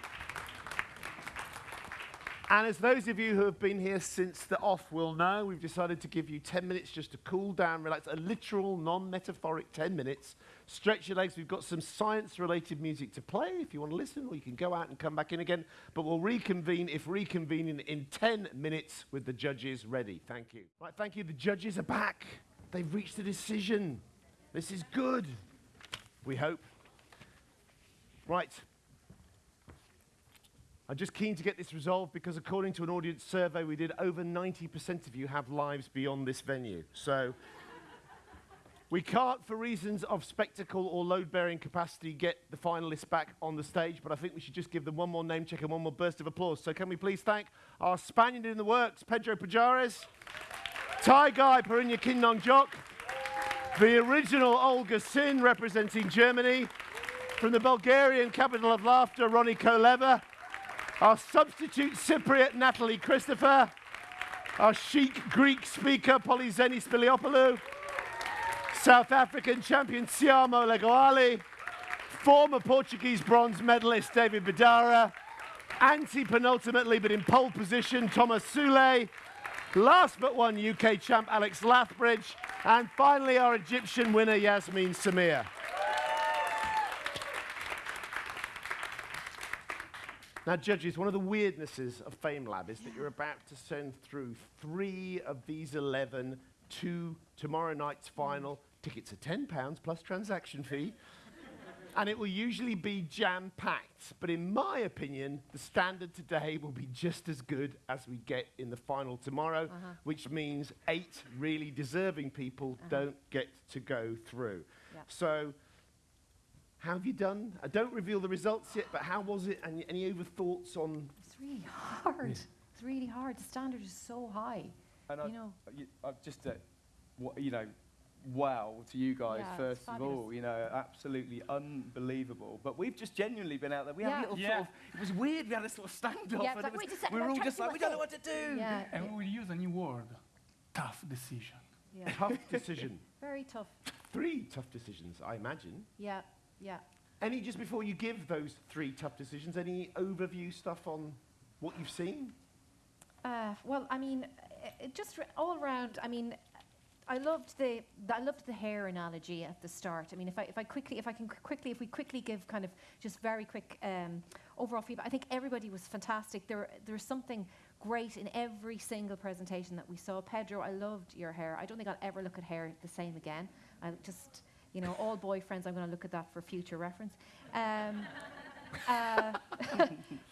And as those of you who have been here since the off will know, we've decided to give you 10 minutes just to cool down, relax, a literal, non metaphoric 10 minutes. Stretch your legs. We've got some science related music to play if you want to listen, or you can go out and come back in again. But we'll reconvene, if reconvening, in 10 minutes with the judges ready. Thank you. Right, thank you. The judges are back. They've reached a decision. This is good. We hope. Right. I'm just keen to get this resolved because, according to an audience survey we did, over 90% of you have lives beyond this venue. So, we can't, for reasons of spectacle or load bearing capacity, get the finalists back on the stage, but I think we should just give them one more name check and one more burst of applause. So, can we please thank our Spaniard in the works, Pedro Pajares, Thai guy, Perinya Kinnong Jok, the original Olga Sin representing Germany, from the Bulgarian capital of laughter, Ronnie Koleva. Our substitute Cypriot, Natalie Christopher. Our chic Greek speaker, Polyxeni Spiliopoulou. South African champion, Tshiamo Legoale. Former Portuguese bronze medalist, David Bedara. Anti-penultimately, but in pole position, Thomas Sule. Last but one, UK champ, Alex Lathbridge. And finally, our Egyptian winner, Yasmin Samir. Now, judges, one of the weirdnesses of FameLab is that you're about to send through three of these 11 to tomorrow night's final. Tickets are £10 plus transaction fee. and it will usually be jam packed. But in my opinion, the standard today will be just as good as we get in the final tomorrow, Uh-huh. which means eight really deserving people don't get to go through. So, how have you done? I don't reveal the results yet, but how was it? And any over thoughts on? It's really hard. It's really hard. The standard is so high. And you I, know. you, I've just, uh, wha- you know, wow to you guys Yeah, it's first of fabulous. all. You know, absolutely unbelievable. But we've just genuinely been out there. We had a little Yeah. sort of. It was weird. We had a sort of standoff. Yeah, and like, it was, wait a second, we were all just like, do we my don't know what to do. Yeah. And we'll use a new word, tough decision. Yeah. Tough decision. [LAUGHS] Very tough. Three tough decisions, I imagine. Yeah. Yeah. Any, just before you give those three tough decisions, any overview stuff on what you've seen? Uh, well, I mean, uh, it just r- all around. I mean, I loved the, the I loved the hair analogy at the start. I mean, if I if I quickly if I can qu- quickly if we quickly give kind of just very quick um, overall feedback. I think everybody was fantastic. There there's something great in every single presentation that we saw. Pedro, I loved your hair. I don't think I'll ever look at hair the same again. I just you know all boyfriends. I'm going to look at that for future reference. Um, uh, [LAUGHS]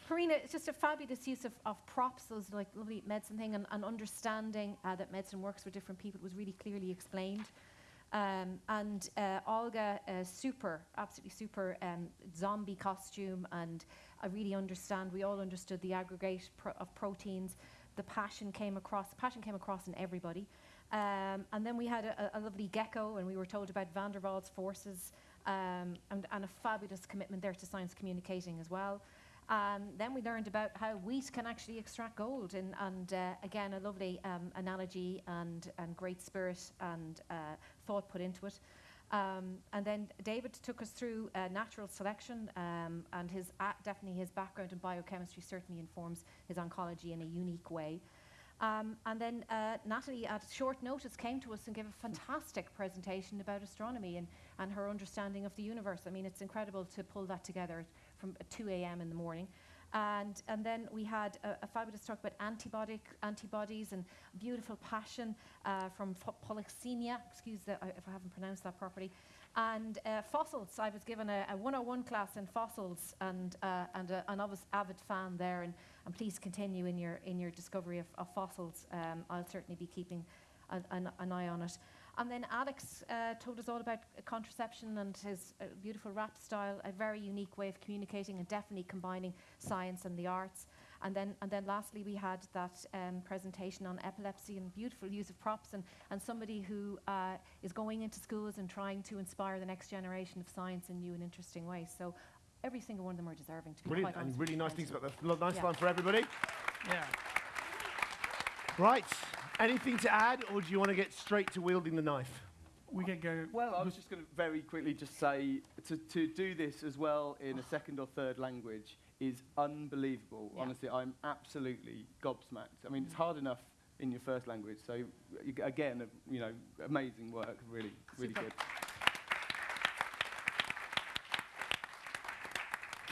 Karina, it's just a fabulous use of, of props, those like lovely medicine thing, and, and understanding uh, that medicine works for different people was really clearly explained. Um, and uh, Olga, uh, super, absolutely super um, zombie costume, and I really understand. We all understood the aggregate of proteins. The passion came across. Passion came across in everybody. Um, and then we had a, a lovely gecko, and we were told about van der Waals forces, um, and, and a fabulous commitment there to science communicating as well. Um, then we learned about how wheat can actually extract gold, and, and uh, again, a lovely um, analogy and, and great spirit and uh, thought put into it. Um, and then David took us through uh, natural selection, um, and his uh, definitely his background in biochemistry certainly informs his oncology in a unique way. Um, and then uh, Natalie, at short notice, came to us and gave a fantastic presentation about astronomy and, and her understanding of the universe. I mean, it's incredible to pull that together from uh, 2 a.m. in the morning. And, and then we had a, a fabulous talk about antibiotic, antibodies and beautiful passion uh, from Polyxenia, excuse the, uh, if I haven't pronounced that properly. And uh, fossils, I was given a, a 101 class in fossils and, uh, and a, an obvious avid fan there. And, and please continue in your, in your discovery of, of fossils. Um, I'll certainly be keeping an, an, an eye on it. And then Alex uh, told us all about contraception and his uh, beautiful rap style, a very unique way of communicating and definitely combining science and the arts. And then, and then lastly, we had that um, presentation on epilepsy and beautiful use of props and, and somebody who uh, is going into schools and trying to inspire the next generation of science in new and interesting ways. So every single one of them are deserving to be Brilliant, and really nice things about that. Lo- Nice Yeah. line for everybody. Yeah. Right, anything to add, or do you want to get straight to wielding the knife? We can go. Well, I was just going to very quickly just say to, to do this as well in a [SIGHS] second or third language is unbelievable. Yeah. Honestly, I'm absolutely gobsmacked. I mean, it's hard enough in your first language, so you, again, uh, you know, amazing work, really, really Super. good.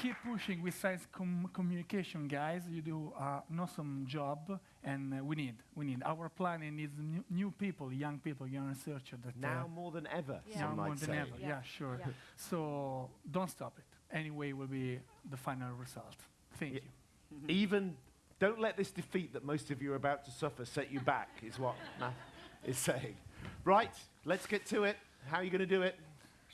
Keep pushing with science com- communication, guys. You do uh, an awesome job, and uh, we need, we need. Our planet needs new, new people, young people, young researchers. That Now uh, more than ever, Yeah. now some more might than say. ever. Yeah. Yeah, sure. Yeah. So don't stop it. Anyway, will be the final result. Thank Yeah. you. [LAUGHS] Even, don't let this defeat that most of you are about to suffer set you back, is what Matt is saying. Right, let's get to it. How are you going to do it?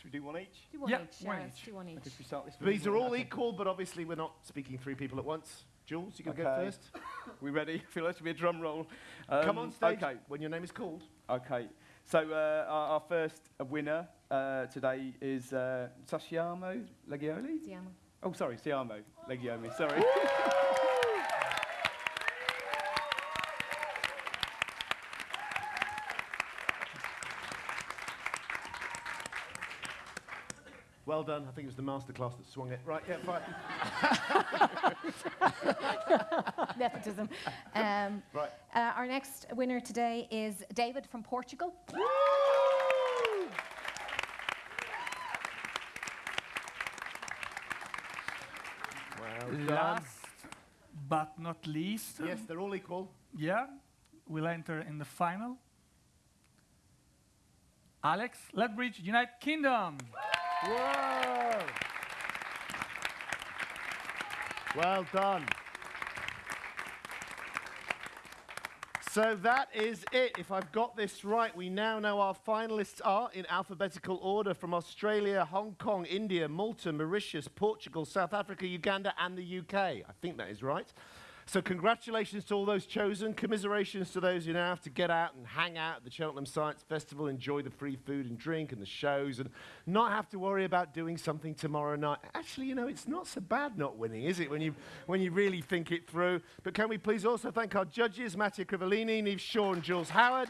Should we do one each? Do one Yeah, each. one yeah, let's each. do one each. Okay, should we start this These are all Okay. equal, but obviously we're not speaking three people at once. Jules, you can go Okay. first. [LAUGHS] We ready? I [LAUGHS] feel like it should be a drum roll. Come Um, on stage Okay. when your name is called. Okay. So uh, our, our first uh, winner uh, today is uh, Sashiamo Legioli. Siamo. Oh, sorry, Siamo Legiomi. Sorry. [LAUGHS] Well done. I think it was the masterclass that swung it. Right, yeah, fine. [LAUGHS] Nepotism. Um, Right. uh, our next winner today is David from Portugal. Well. Last but not least, Yes, they're all equal. yeah, we'll enter in the final. Alex Lathbridge, United Kingdom. Well done. So that is it. If I've got this right, we now know our finalists are in alphabetical order from Australia, Hong Kong, India, Malta, Mauritius, Portugal, South Africa, Uganda, and the UK. I think that is right. So congratulations to all those chosen. Commiserations to those who now have to get out and hang out at the Cheltenham Science Festival, enjoy the free food and drink and the shows, and not have to worry about doing something tomorrow night. Actually, you know, it's not so bad not winning, is it, when you, when you really think it through? But can we please also thank our judges, Mattia Crivellini, Neve Shaw, and Jules Howard.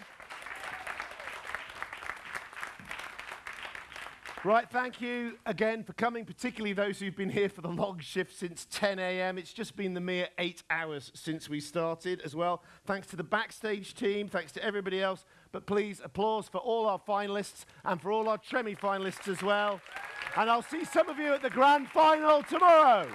Right, thank you again for coming, particularly those who've been here for the long shift since 10 a.m. It's just been the mere eight hours since we started as well. Thanks to the backstage team, thanks to everybody else. But please, applause for all our finalists and for all our Tremi finalists as well. And I'll see some of you at the grand final tomorrow.